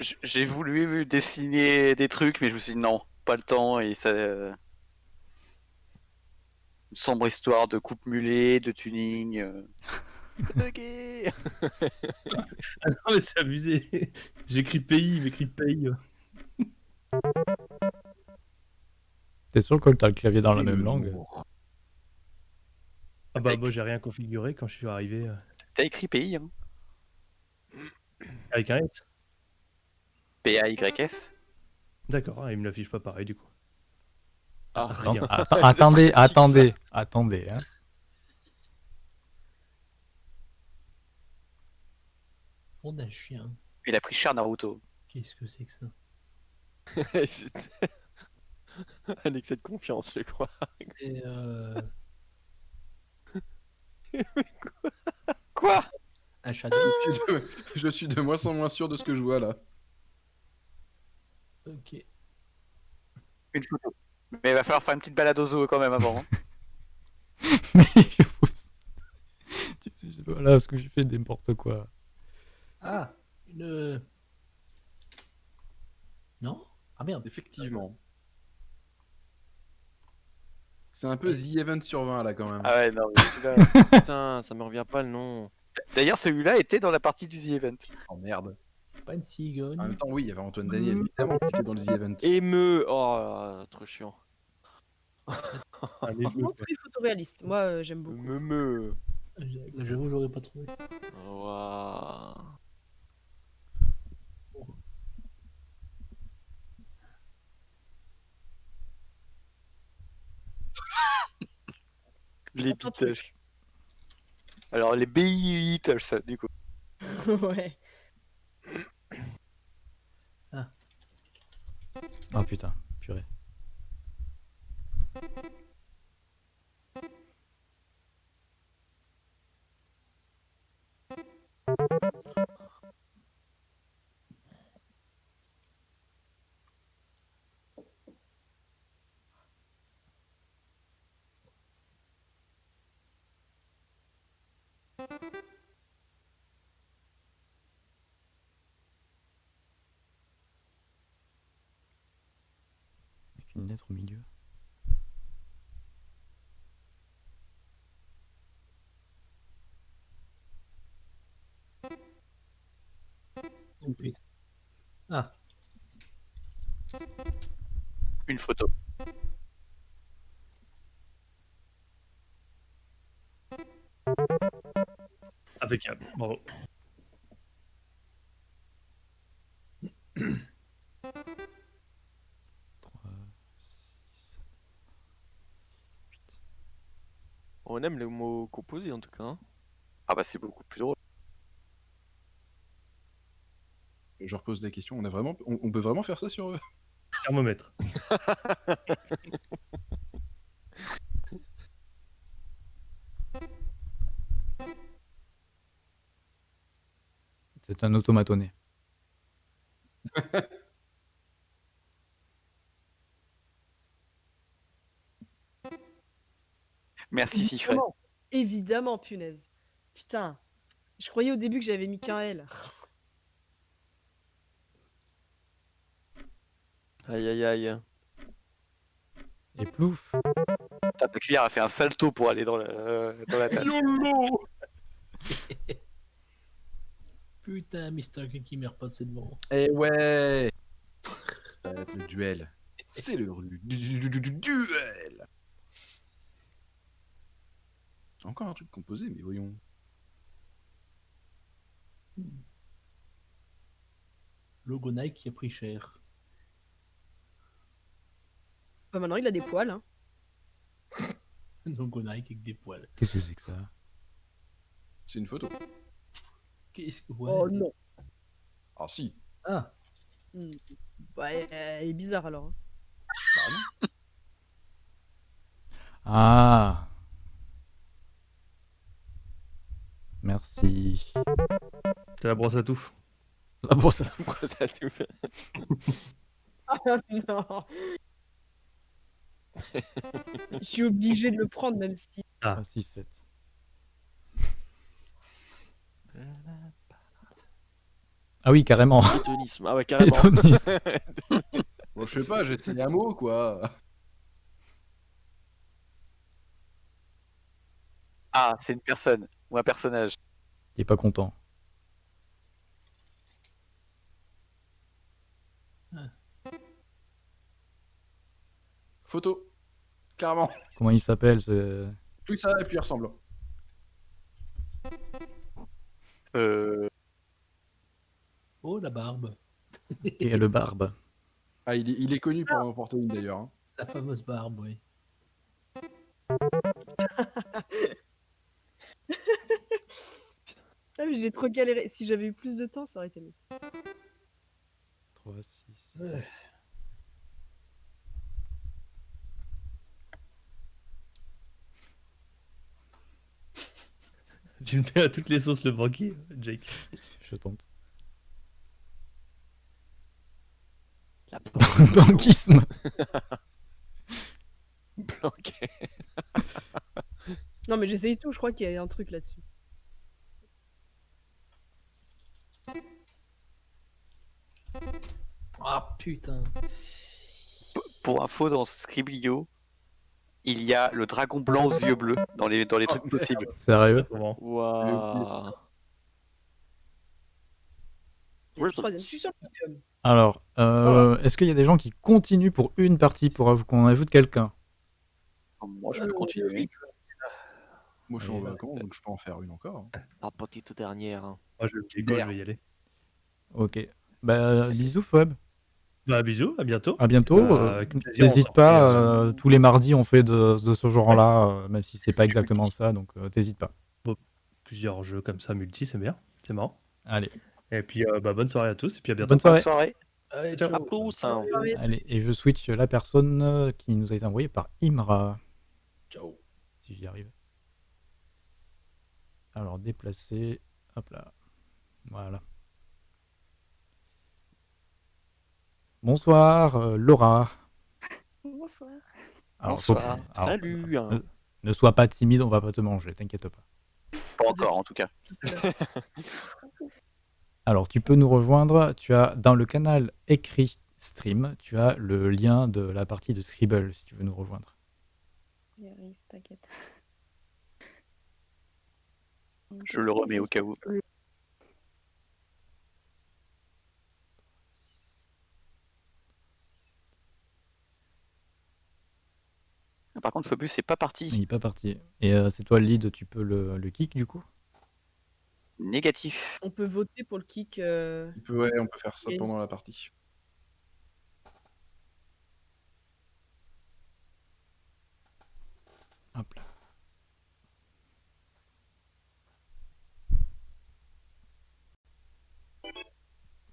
J- J'ai voulu dessiner des trucs, mais je me suis dit non, pas le temps. Et ça. Une sombre histoire de coupe mulet, de tuning. euh. Bugué Ah non, mais c'est abusé. J'écris pays, il m'écrit pays. T'es sûr que t'as le clavier dans la même langue? Ah bah, moi, j'ai rien configuré quand je suis arrivé euh, T'as écrit pays, hein avec un S. P-A-Y-S D'accord, ah, il me l'affiche pas pareil du coup. Ah, rien. Attendez, pratique, ça. attendez, attendez. hein. on a un chien. Il a pris cher Naruto. Qu'est-ce que c'est que ça? C'était un excès de confiance, je crois. C'est euh, Quoi? Un shadow. Je suis de- Je suis de moins en moins sûr de ce que je vois là. Ok. Une photo. Mais il va falloir faire une petite balade au zoo quand même avant. hein. Mais je vous- Voilà, parce que j'ai fait n'importe quoi. Ah, une. Non? Ah merde. Effectivement. C'est un peu The Event sur 20 là quand même. Ah ouais, non, mais celui-là- Putain, ça me revient pas le nom. D'ailleurs, celui-là était dans la partie du The Event. Oh merde. Pas une cigogne. En même temps, oui, il y avait Antoine Daniel, évidemment, qui était dans le The Event. Émeu. Oh, trop chiant. Allez, Franchement, très photoréaliste. Moi, euh, j'aime beaucoup. Me me. Là, J'avoue, j'aurais pas trouvé. Waouh. Les Attends, Beatles. Alors, les Beatles, du coup. ouais. Oh putain, purée. Au milieu. Oh, putain. Ah, Une photo. Avec un. Bravo. En tout cas. hein. Ah bah, c'est beaucoup plus drôle. Je repose la question, on, a vraiment... on, on peut vraiment faire ça sur eux Thermomètre. C'est un automatonné. Merci. Évidemment. Évidemment, punaise. Putain. Je croyais au début que j'avais mis qu'un L. Aïe aïe aïe. Et plouf Ta cuillère a fait un salto pour aller dans la, euh, dans la table. YOLO putain, Mr. King qui m'est repassé devant. Eh ouais le duel. C'est le du, du- du- du- du- duel Encore un truc composé, mais voyons. Logo Nike qui a pris cher. Bah, maintenant, il a des poils. Hein. Logo Nike avec des poils. Qu'est-ce que c'est que ça? C'est une photo. Qu'est-ce que. Ouais. Oh non. Ah si Ah, Hmm. Bah, elle elle est bizarre alors. hein. Ah Merci. C'est la brosse à touffe. La brosse à- a tout fait. Ah non. Je suis obligée de le prendre même si. Ah, 6, 7. Ah oui, carrément. Hédonisme. Ah ouais, carrément. Bon, je sais pas, j'ai essayé un mot, quoi. Ah, c'est une personne ou un personnage. Il est pas content. Photo. Clairement. Comment il s'appelle ce- Plus que ça, et plus il ressemble. Euh, oh la barbe. Et le barbe. Ah, il est, il est connu pour en porter une d'ailleurs. hein. La fameuse barbe, oui. Ah, mais j'ai trop galéré. Si j'avais eu plus de temps, ça aurait été mieux. 3, 6. Ouais. Tu le mets à toutes les sauces le banquier, Jake. Je tente. La Banquisme. planquée. Non, mais j'essaye tout. Je crois qu'il y a un truc là-dessus. Ah putain. pour info, dans Scriblio, il y a le dragon blanc aux yeux bleus dans les, dans les trucs possibles. Sérieux Waouh. Je suis sur le. Alors, euh, est-ce qu'il y a des gens qui continuent pour une partie pour qu'on ajoute quelqu'un? Moi, je peux Euh, continuer. Moi, je suis en vacances, donc je peux en faire une encore. La petite dernière. hein. Moi, je, je vais y aller. Ok. Bah, bisous, Fob. Bah, bisous, à bientôt. À bientôt. Bah, Euh, N'hésite pas, euh, tous les mardis on fait de, de ce genre-là, euh, même si c'est pas exactement ça, donc euh, t'hésites pas. Plusieurs jeux comme ça, multi, c'est bien. C'est marrant. Allez, Et puis, euh, bah, bonne soirée à tous. Et puis à bientôt. bonne soirée. Bonne soirée. Allez, À plus. hein. Allez, et je switch la personne qui nous a été envoyée par Imra. Ciao. Si j'y arrive. Alors, déplacer. Hop là. Voilà. Bonsoir, euh, Laura. Bonsoir. Alors, faut- Bonsoir. alors, Salut. hein. ne sois pas timide, on va pas te manger, t'inquiète pas. Pas encore, en tout cas. Alors, tu peux nous rejoindre. Tu as dans le canal écrit stream, tu as le lien de la partie de Scribble si tu veux nous rejoindre. J'y arrive, t'inquiète. Je le remets au cas où. Par contre, Phobus c'est pas Il parti. n'est pas parti. Et euh, c'est toi le lead, tu peux le, le kick du coup? Négatif. On peut voter pour le kick. euh, On peut, ouais, on peut faire ça Et- pendant la partie. Hop là.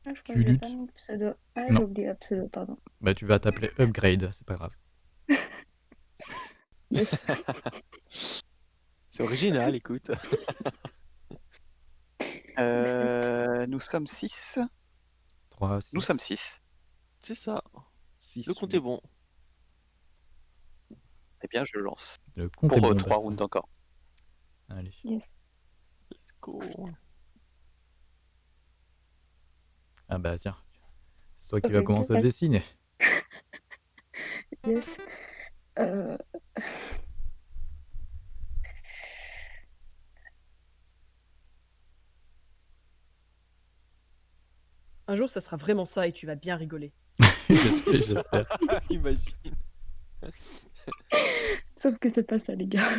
Ah, je crois Tu que j'ai luttes pas mis le pseudo. Ah, Non. j'ai oublié pseudo, pardon. Bah, tu vas t'appeler Upgrade, c'est pas grave. C'est original, écoute. Euh, nous sommes 6. 3, Nous sommes 6. C'est ça. Six, Le compte est bon. Eh bien, je lance. Le compte est Pour bon. 3 Bastien. rounds encore. Allez. Let's go. Ah bah tiens. C'est toi qui Ok, vas commencer à dessiner. Yes. Euh... Un jour, ça sera vraiment ça et tu vas bien rigoler. J'espère, j'espère. Imagine. Sauf que c'est pas ça, les gars.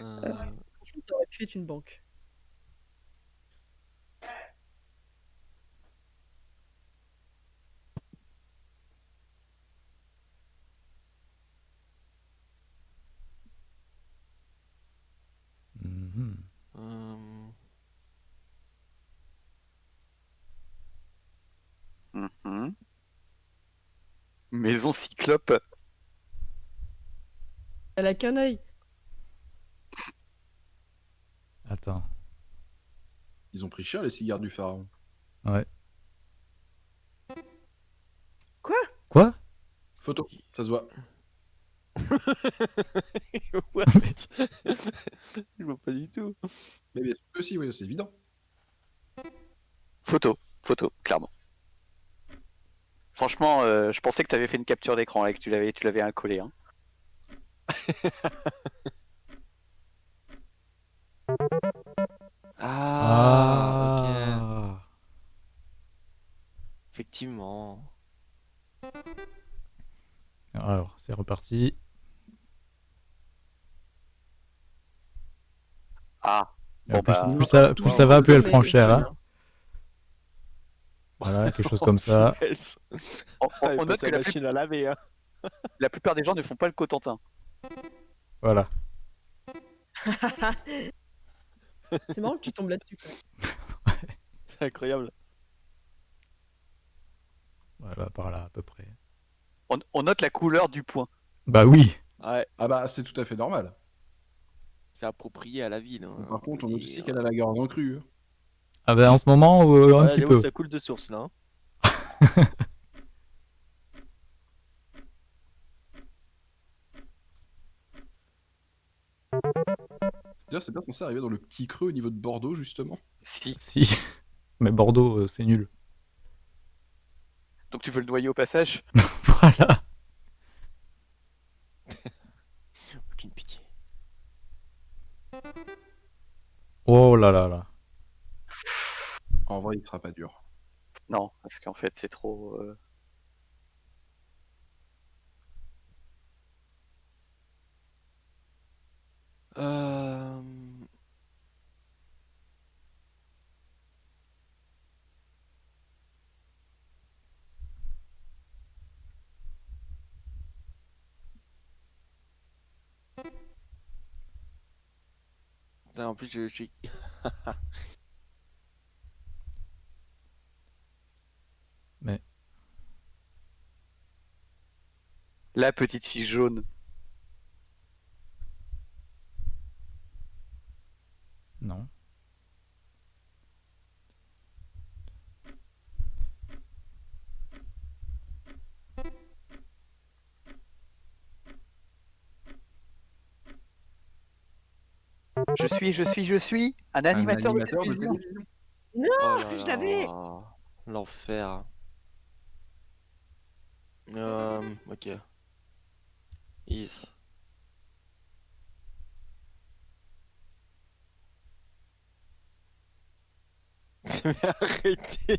Euh, Franchement, ça aurait pu être une banque. Euh, Mhm. Maison cyclope. Elle a qu'un œil. Attends. Ils ont pris cher les cigares du pharaon. Ouais. Quoi? Quoi? Photo, ça se voit. What Je vois pas du tout. Mais bien sûr que si, oui, c'est évident. Photo. Photo, clairement. Franchement, euh, je pensais que tu avais fait une capture d'écran et que tu l'avais, tu l'avais incollé. Hein. Ah, ok. Ah. Effectivement. Alors, c'est reparti. Ah. Bon, plus, bah, plus ça, plus ça va, plus elle prend cher. Hein. Voilà, quelque chose comme ça. On, on- Elle on note que la plus- machine à laver. Hein. la plupart des gens ne font pas le Cotentin. Voilà. C'est marrant que tu tombes là-dessus. quoi. C'est incroyable. Voilà, par là à peu près. On, on note la couleur du point. Bah oui. Ouais, Ah bah, c'est tout à fait normal. C'est approprié à la ville. hein, Par contre, on note aussi qu'elle a la garde en crue. hein. Ah bah en ce moment, euh, un Ouais, petit peu. ça coule de source là. hein. D'ailleurs, c'est bien censé arriver dans le petit creux au niveau de Bordeaux, justement. Si. Si. Mais Bordeaux, euh, c'est nul. Donc tu veux le noyer au passage? Voilà. Oh là là là. En vrai, il sera pas dur. Non, parce qu'en fait, c'est trop. euh, Euh... Putain, en plus, je, j'ai- Mais La petite fille jaune. non. Je suis, je suis, je suis un animateur, de animateur de télévision. télévision. Non, Oh là je l'avais. L'enfer. Euh, ok. Is. Mais arrêtez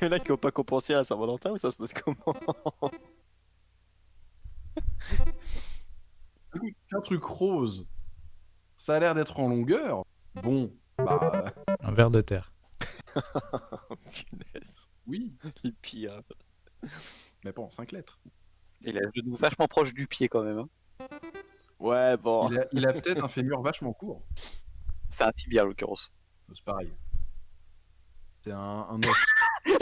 Il y en a qui n'ont pas compensé à Saint-Valentin ou ça se passe comment? C'est un truc rose. Ça a l'air d'être en longueur. Bon, bah Un ver de terre. Punaise, oui, les pires. mais bon, 5 lettres. Il a le genou vachement proche du pied quand même. hein. Ouais, bon. Il a, il a peut-être un fémur vachement court. C'est un tibia en l'occurrence. C'est pareil. C'est un, un os.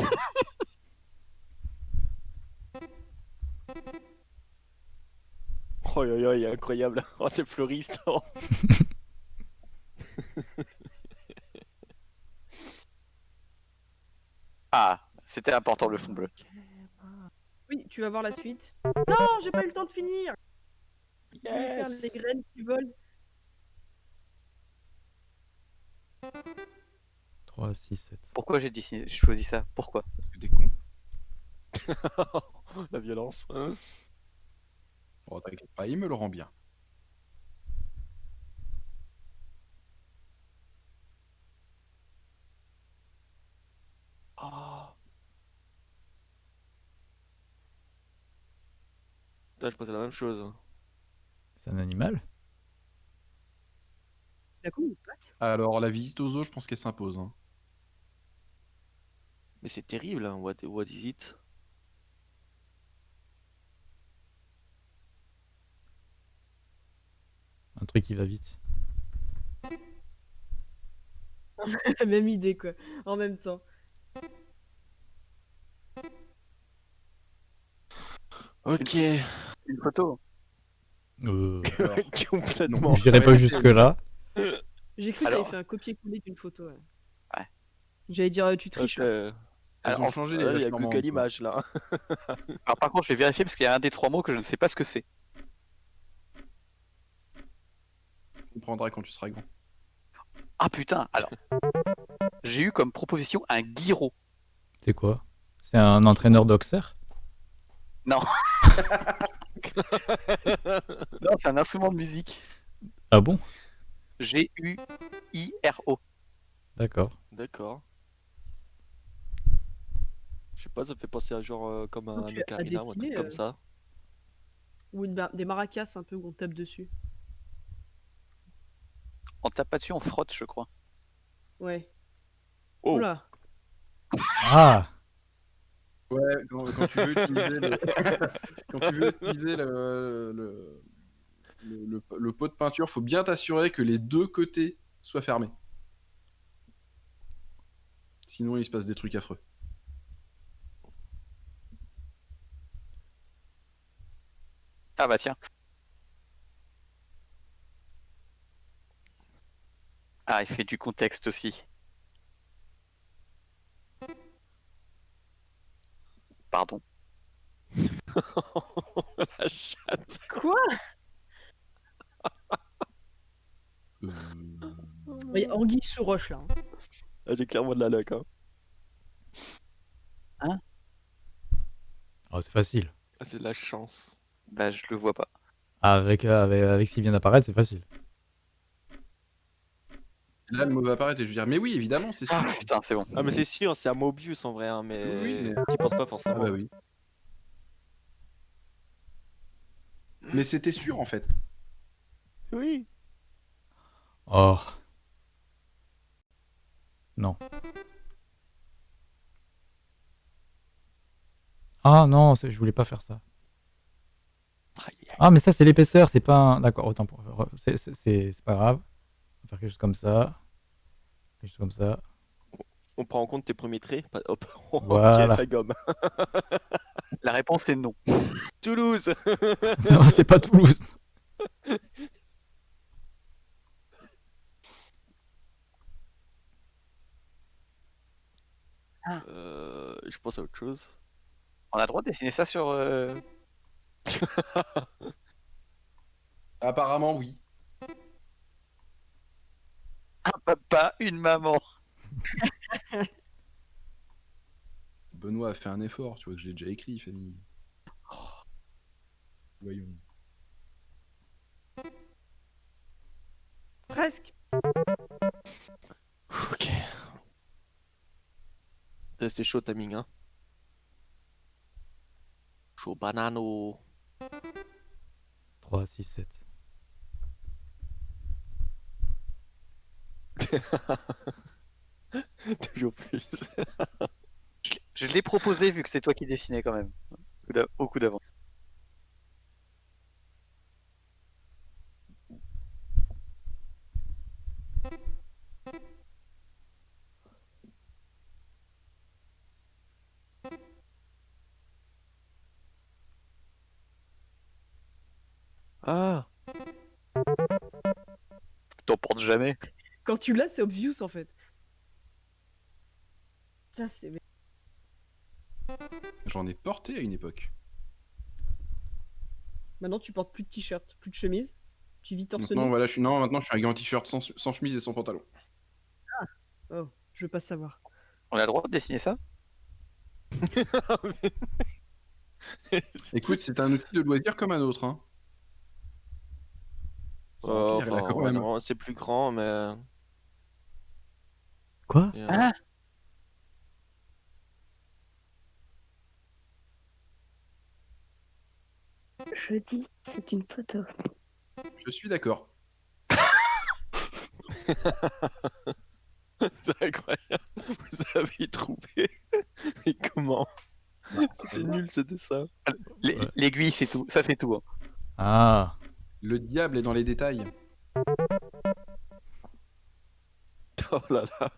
Oh yo yo, il est incroyable. Oh, c'est fleuriste. Oh. Ah, c'était important le fond bleu. Oui, tu vas voir la suite. Non, j'ai pas eu le temps de finir. Je voulais faire Yes. les graines qui volent. 3, 6, 7. Pourquoi j'ai choisi ça? Pourquoi? Parce que t'es con. La violence. hein? Oh, t'inquiète pas, il me le rend bien. Oh. Putain, je pensais la même chose. C'est un animal? Il a combien de pattes Alors, la visite aux eaux, je pense qu'elle s'impose. hein. Mais c'est terrible, hein. What, what is it? Un truc qui va vite. Même idée, quoi. En même temps. Ok. Une photo. Euh, Complètement. J'irai pas jusque-là. J'ai cru que Alors- t'avais fait un copier-coller d'une photo. ouais. Ouais. J'allais dire, euh, tu triches. Là. Elles Alors, ont changé les Il y a vaches que normandes, quelle quoi. image là. Alors par contre, je vais vérifier parce qu'il y a un des trois mots que je ne sais pas ce que c'est. Tu comprendras quand tu seras grand. Ah putain, alors. J'ai eu comme proposition un guiro. C'est quoi? C'est un entraîneur d'Auxerre? Non, c'est un instrument de musique. Ah bon? G-U-I-R-O. D'accord. D'accord. Je sais pas, ça me fait penser à genre euh, comme un ocarina ou un truc comme euh, ça. Ou une des maracas un peu où on tape dessus. On tape pas dessus, on frotte, je crois. Ouais. Oh. Oula. Ah Ouais, quand, quand tu veux utiliser le, quand tu veux utiliser le, le, le, le- le pot de peinture, faut bien t'assurer que les deux côtés soient fermés. Sinon, il se passe des trucs affreux. Ah bah tiens. Ah, il fait du contexte aussi. Pardon. La chatte. Quoi? Il y a Anguille sous roche là. hein. Ah, J'ai clairement de la luck. Hein. Oh, C'est facile. Ah, c'est de la chance. Bah je le vois pas. Avec, euh, avec, avec ce qui vient d'apparaître, c'est facile. Là, le mot va apparaître et je vais dire, mais oui, évidemment, c'est sûr. Ah putain, c'est bon. Ah, mais c'est sûr, c'est à Mobius en vrai, hein, mais Oui, mais- t'y penses pas Ah forcément. bah oui. Mais c'était sûr en fait. Oui. Oh. Non. Ah non, je voulais pas faire ça. Ah, mais ça, c'est l'épaisseur, c'est pas un... D'accord, autant pour... c'est pas grave. On va faire quelque chose comme ça. Comme ça. On prend en compte tes premiers traits. Pas- Hop. ok, Voilà. ça gomme. La réponse est non. Toulouse. non, c'est pas Toulouse. Euh, je pense à autre chose. On a le droit de dessiner ça sur. euh, Apparemment, oui. Un papa, une maman. Benoît a fait un effort, tu vois que je l'ai déjà écrit, famille. Voyons. Presque. Ok. C'est chaud timing, hein. Chaud banano. 3, 6, 7. Toujours plus. Je l'ai- Je l'ai proposé vu que c'est toi qui dessinais quand même. Au coup d'avant. Ah. T'en portes jamais. Quand tu l'as, c'est obvious en fait. Putain, c'est. J'en ai porté à une époque. Maintenant, tu portes plus de t-shirt, plus de chemise. Tu vis torse Maintenant, nu. voilà, je suis... non, maintenant, je suis un gars en t-shirt sans... sans chemise et sans pantalon. Oh, je veux pas savoir. On a le droit de dessiner ça? Écoute, c'est un outil de loisir comme un autre. Hein. Oh, enfin, même. non, c'est plus grand, mais. Quoi Ah Je dis, c'est une photo. Je suis d'accord. c'est incroyable. Vous avez trouvé. Mais comment C'était nul ce dessin. L'ai- Ouais. L'aiguille, c'est tout. Ça fait tout. hein. Ah. Le diable est dans les détails. Oh là là.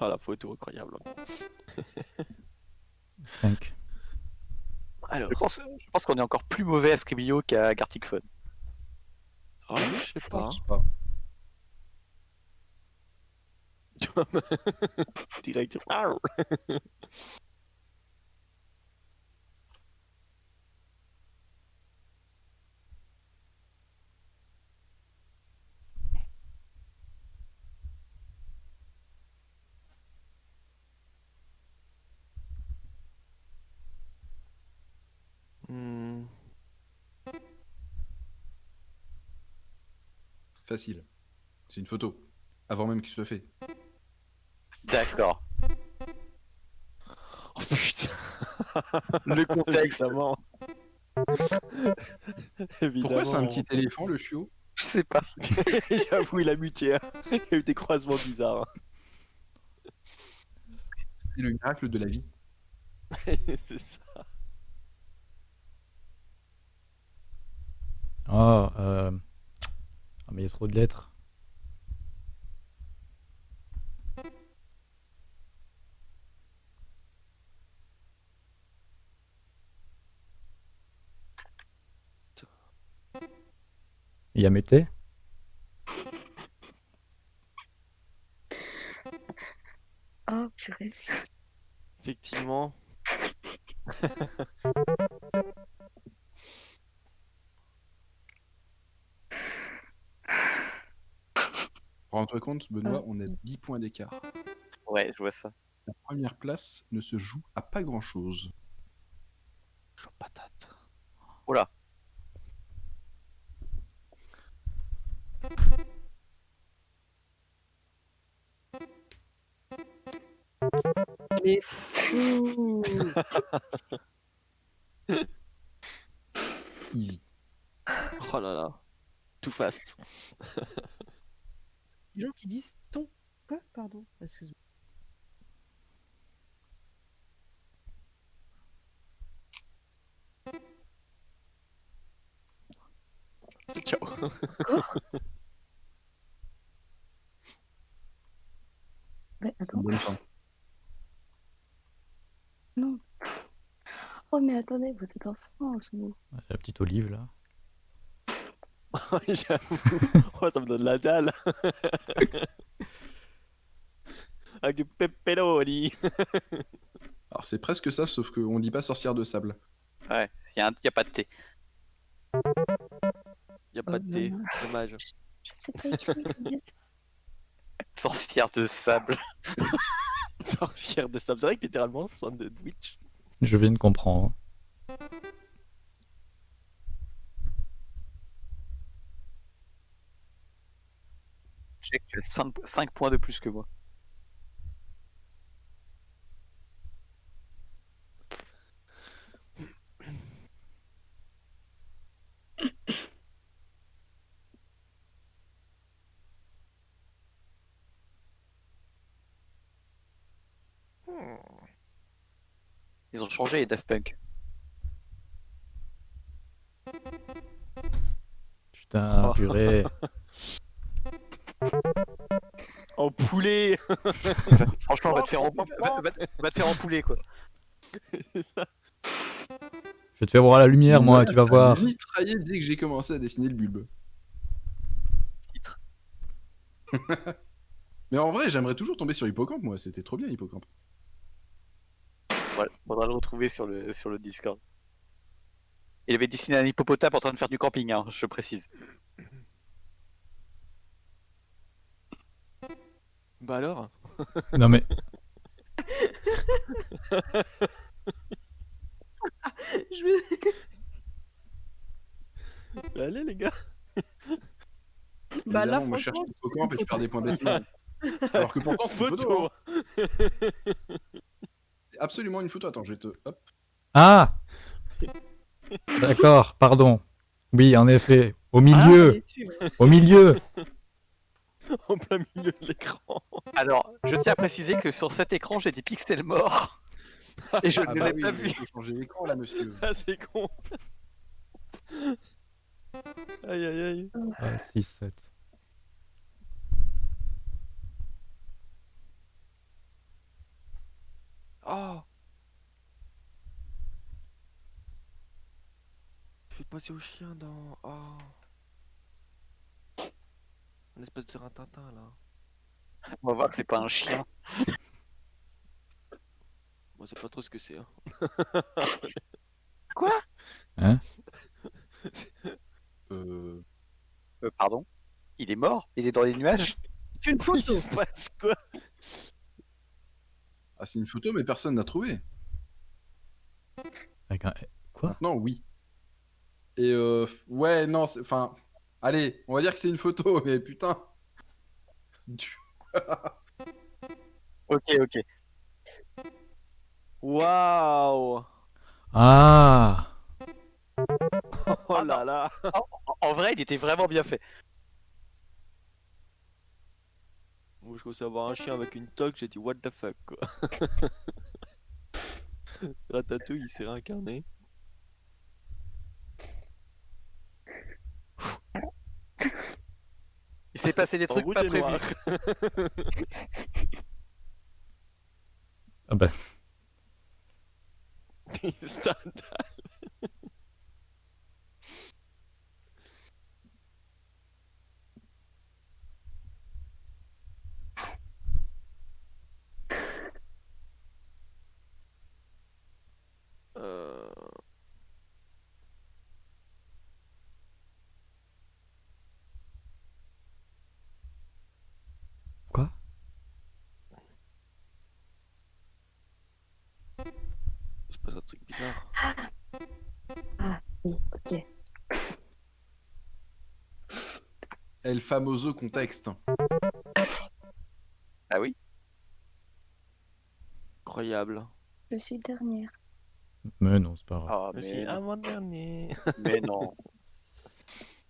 Oh la photo incroyable. 5. Alors, Je pense, je pense qu'on est encore plus mauvais à Scribio qu'à Gartic Phone. oh, je sais Je pas. pas. Direct. Arr. Hmm. Facile. C'est une photo. Avant même qu'il soit fait. D'accord. Oh putain. Le contexte. Évidemment. Pourquoi c'est un petit éléphant, le chiot? Je sais pas. J'avoue, il a muté. hein. Il y a eu des croisements bizarres. hein. C'est le miracle de la vie. c'est ça. Oh, euh... Ah, mais il y a trop de lettres. Il y a Mété Oh, purée. Effectivement. rendre compte, Benoît, on a 10 points d'écart. Ouais, je vois ça. La première place ne se joue à pas grand chose. Chaud patate. Oula. Mais fou Easy. Oh là là. Tout fast. Les gens qui disent ton. Quoi Pardon. Excuse-moi. C'est ciao. Attends, non. Oh, mais attendez, vous êtes en France, vous. La petite olive là. J'avoue. Oh, ça me donne la dalle. Avec du pepperoni. Alors c'est presque ça, sauf qu'on dit pas sorcière de sable. Ouais, il n'y a, y a pas de thé. Y a pas de thé. non, non. Dommage. Je sais pas écrire. Sorcière de sable. Sorcière de sable. C'est vrai que littéralement, c'est un sandwich. Je viens de comprendre. Je sais que tu as 5 points de plus que moi. Ils ont changé les Daft Punk. Putain, purée. En poulet Franchement, on va te faire en, va, va- va- va te faire en poulet quoi. C'est ça. Je vais te faire voir la lumière, moi, tu vas voir. m'a mitraillé dès que j'ai commencé à dessiner le bulbe. Titre. Mais en vrai, j'aimerais toujours tomber sur Hippocampe, moi. C'était trop bien, Hippocampe. Voilà, faudra le retrouver sur le, sur le Discord. Il avait dessiné un hippopotame en train de faire du camping, hein, je précise. Bah alors Non mais, Je vais- Allez les gars Bah là, moi, je cherche franchement, Hippocampe et je perds des points bêtement. Alors que pourtant, c'est une photo. Photo hein. C'est absolument une photo. Attends, je vais te. Hop. ah D'accord, pardon. Oui, en effet. Au Ah, milieu, ouais. au milieu. En plein milieu de l'écran Alors, je tiens à préciser que sur cet écran, j'ai des pixels morts. Et je Ah ne bah l'ai oui, pas vu. il faut changer l'écran là, monsieur. Ah c'est con Aïe aïe aïe 6, 7. Oh Fais passer au chien dans... Oh Un espèce de rintintin là. On va voir que c'est pas un chien. Moi c'est pas trop ce que c'est. Hein. Euh... Euh, pardon? Il est mort? Il est dans les nuages? C'est une Il photo. se passe quoi? Ah, c'est une photo, mais personne n'a trouvé. Avec un... Quoi? Non, oui. Et euh... Ouais, non, c'est. Enfin. Allez, on va dire que c'est une photo, mais putain. Du- Ok, ok. Waouh Ah Oh là là En, en vrai, il était vraiment bien fait. Moi je commençais à voir un chien avec une toque, j'ai dit what the fuck quoi. Ratatouille il s'est réincarné. Il s'est passé des trucs pas prévus. Ah bah, El famoso contexte. Ah oui? Incroyable. Je suis dernière. Mais non, c'est pas grave. Ah, Je suis mais, non. avant-dernier. mais non.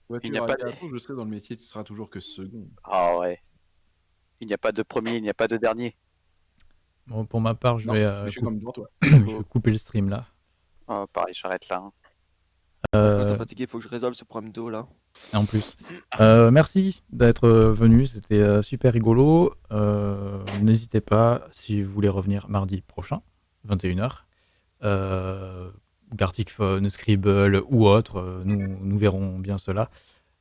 Voiture n'y a pas de- je serai dans le métier, tu seras toujours que second. Ah ouais. Il n'y a pas de premier, il n'y a pas de dernier. Bon, pour ma part, je Non, vais, mais euh, je suis coup- comme devant toi. je vais couper le stream là. Ah, pareil, j'arrête là. hein. Je Euh, suis fatigué, il faut que je résolve ce problème d'eau là. En plus. Euh, merci d'être euh, venu, c'était euh, super rigolo. N'hésitez pas, si vous voulez revenir mardi prochain, 21h. Euh, Gartic Scribble ou autre, nous, nous verrons bien cela.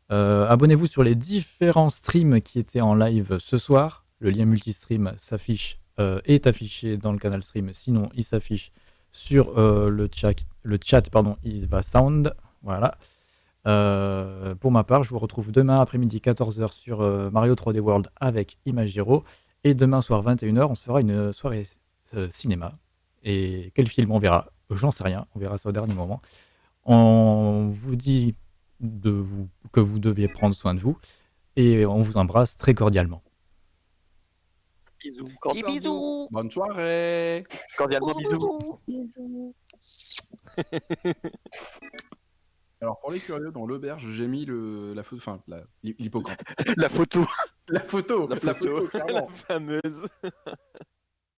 Abonnez-vous sur les différents streams qui étaient en live ce soir. Le lien multistream s'affiche, est affiché dans le canal stream, sinon il s'affiche sur le chat, le chat pardon, il va sound. Voilà. Euh, pour ma part, je vous retrouve demain après-midi 14h sur euh, Mario 3D World avec Imagiro. Et demain soir 21h, on se fera une soirée euh, cinéma. Et quel film? On verra J'en sais rien, on verra ça au dernier moment. On vous dit de vous, que vous deviez prendre soin de vous. Et on vous embrasse très cordialement. Bisous. Des bisous Bonne soirée Cordialement, bisous. Bisous. Alors pour les curieux, dans l'auberge, j'ai mis le, la photo, enfin la- l'hippocampe. La photo. La photo, La photo, clairement. la fameuse.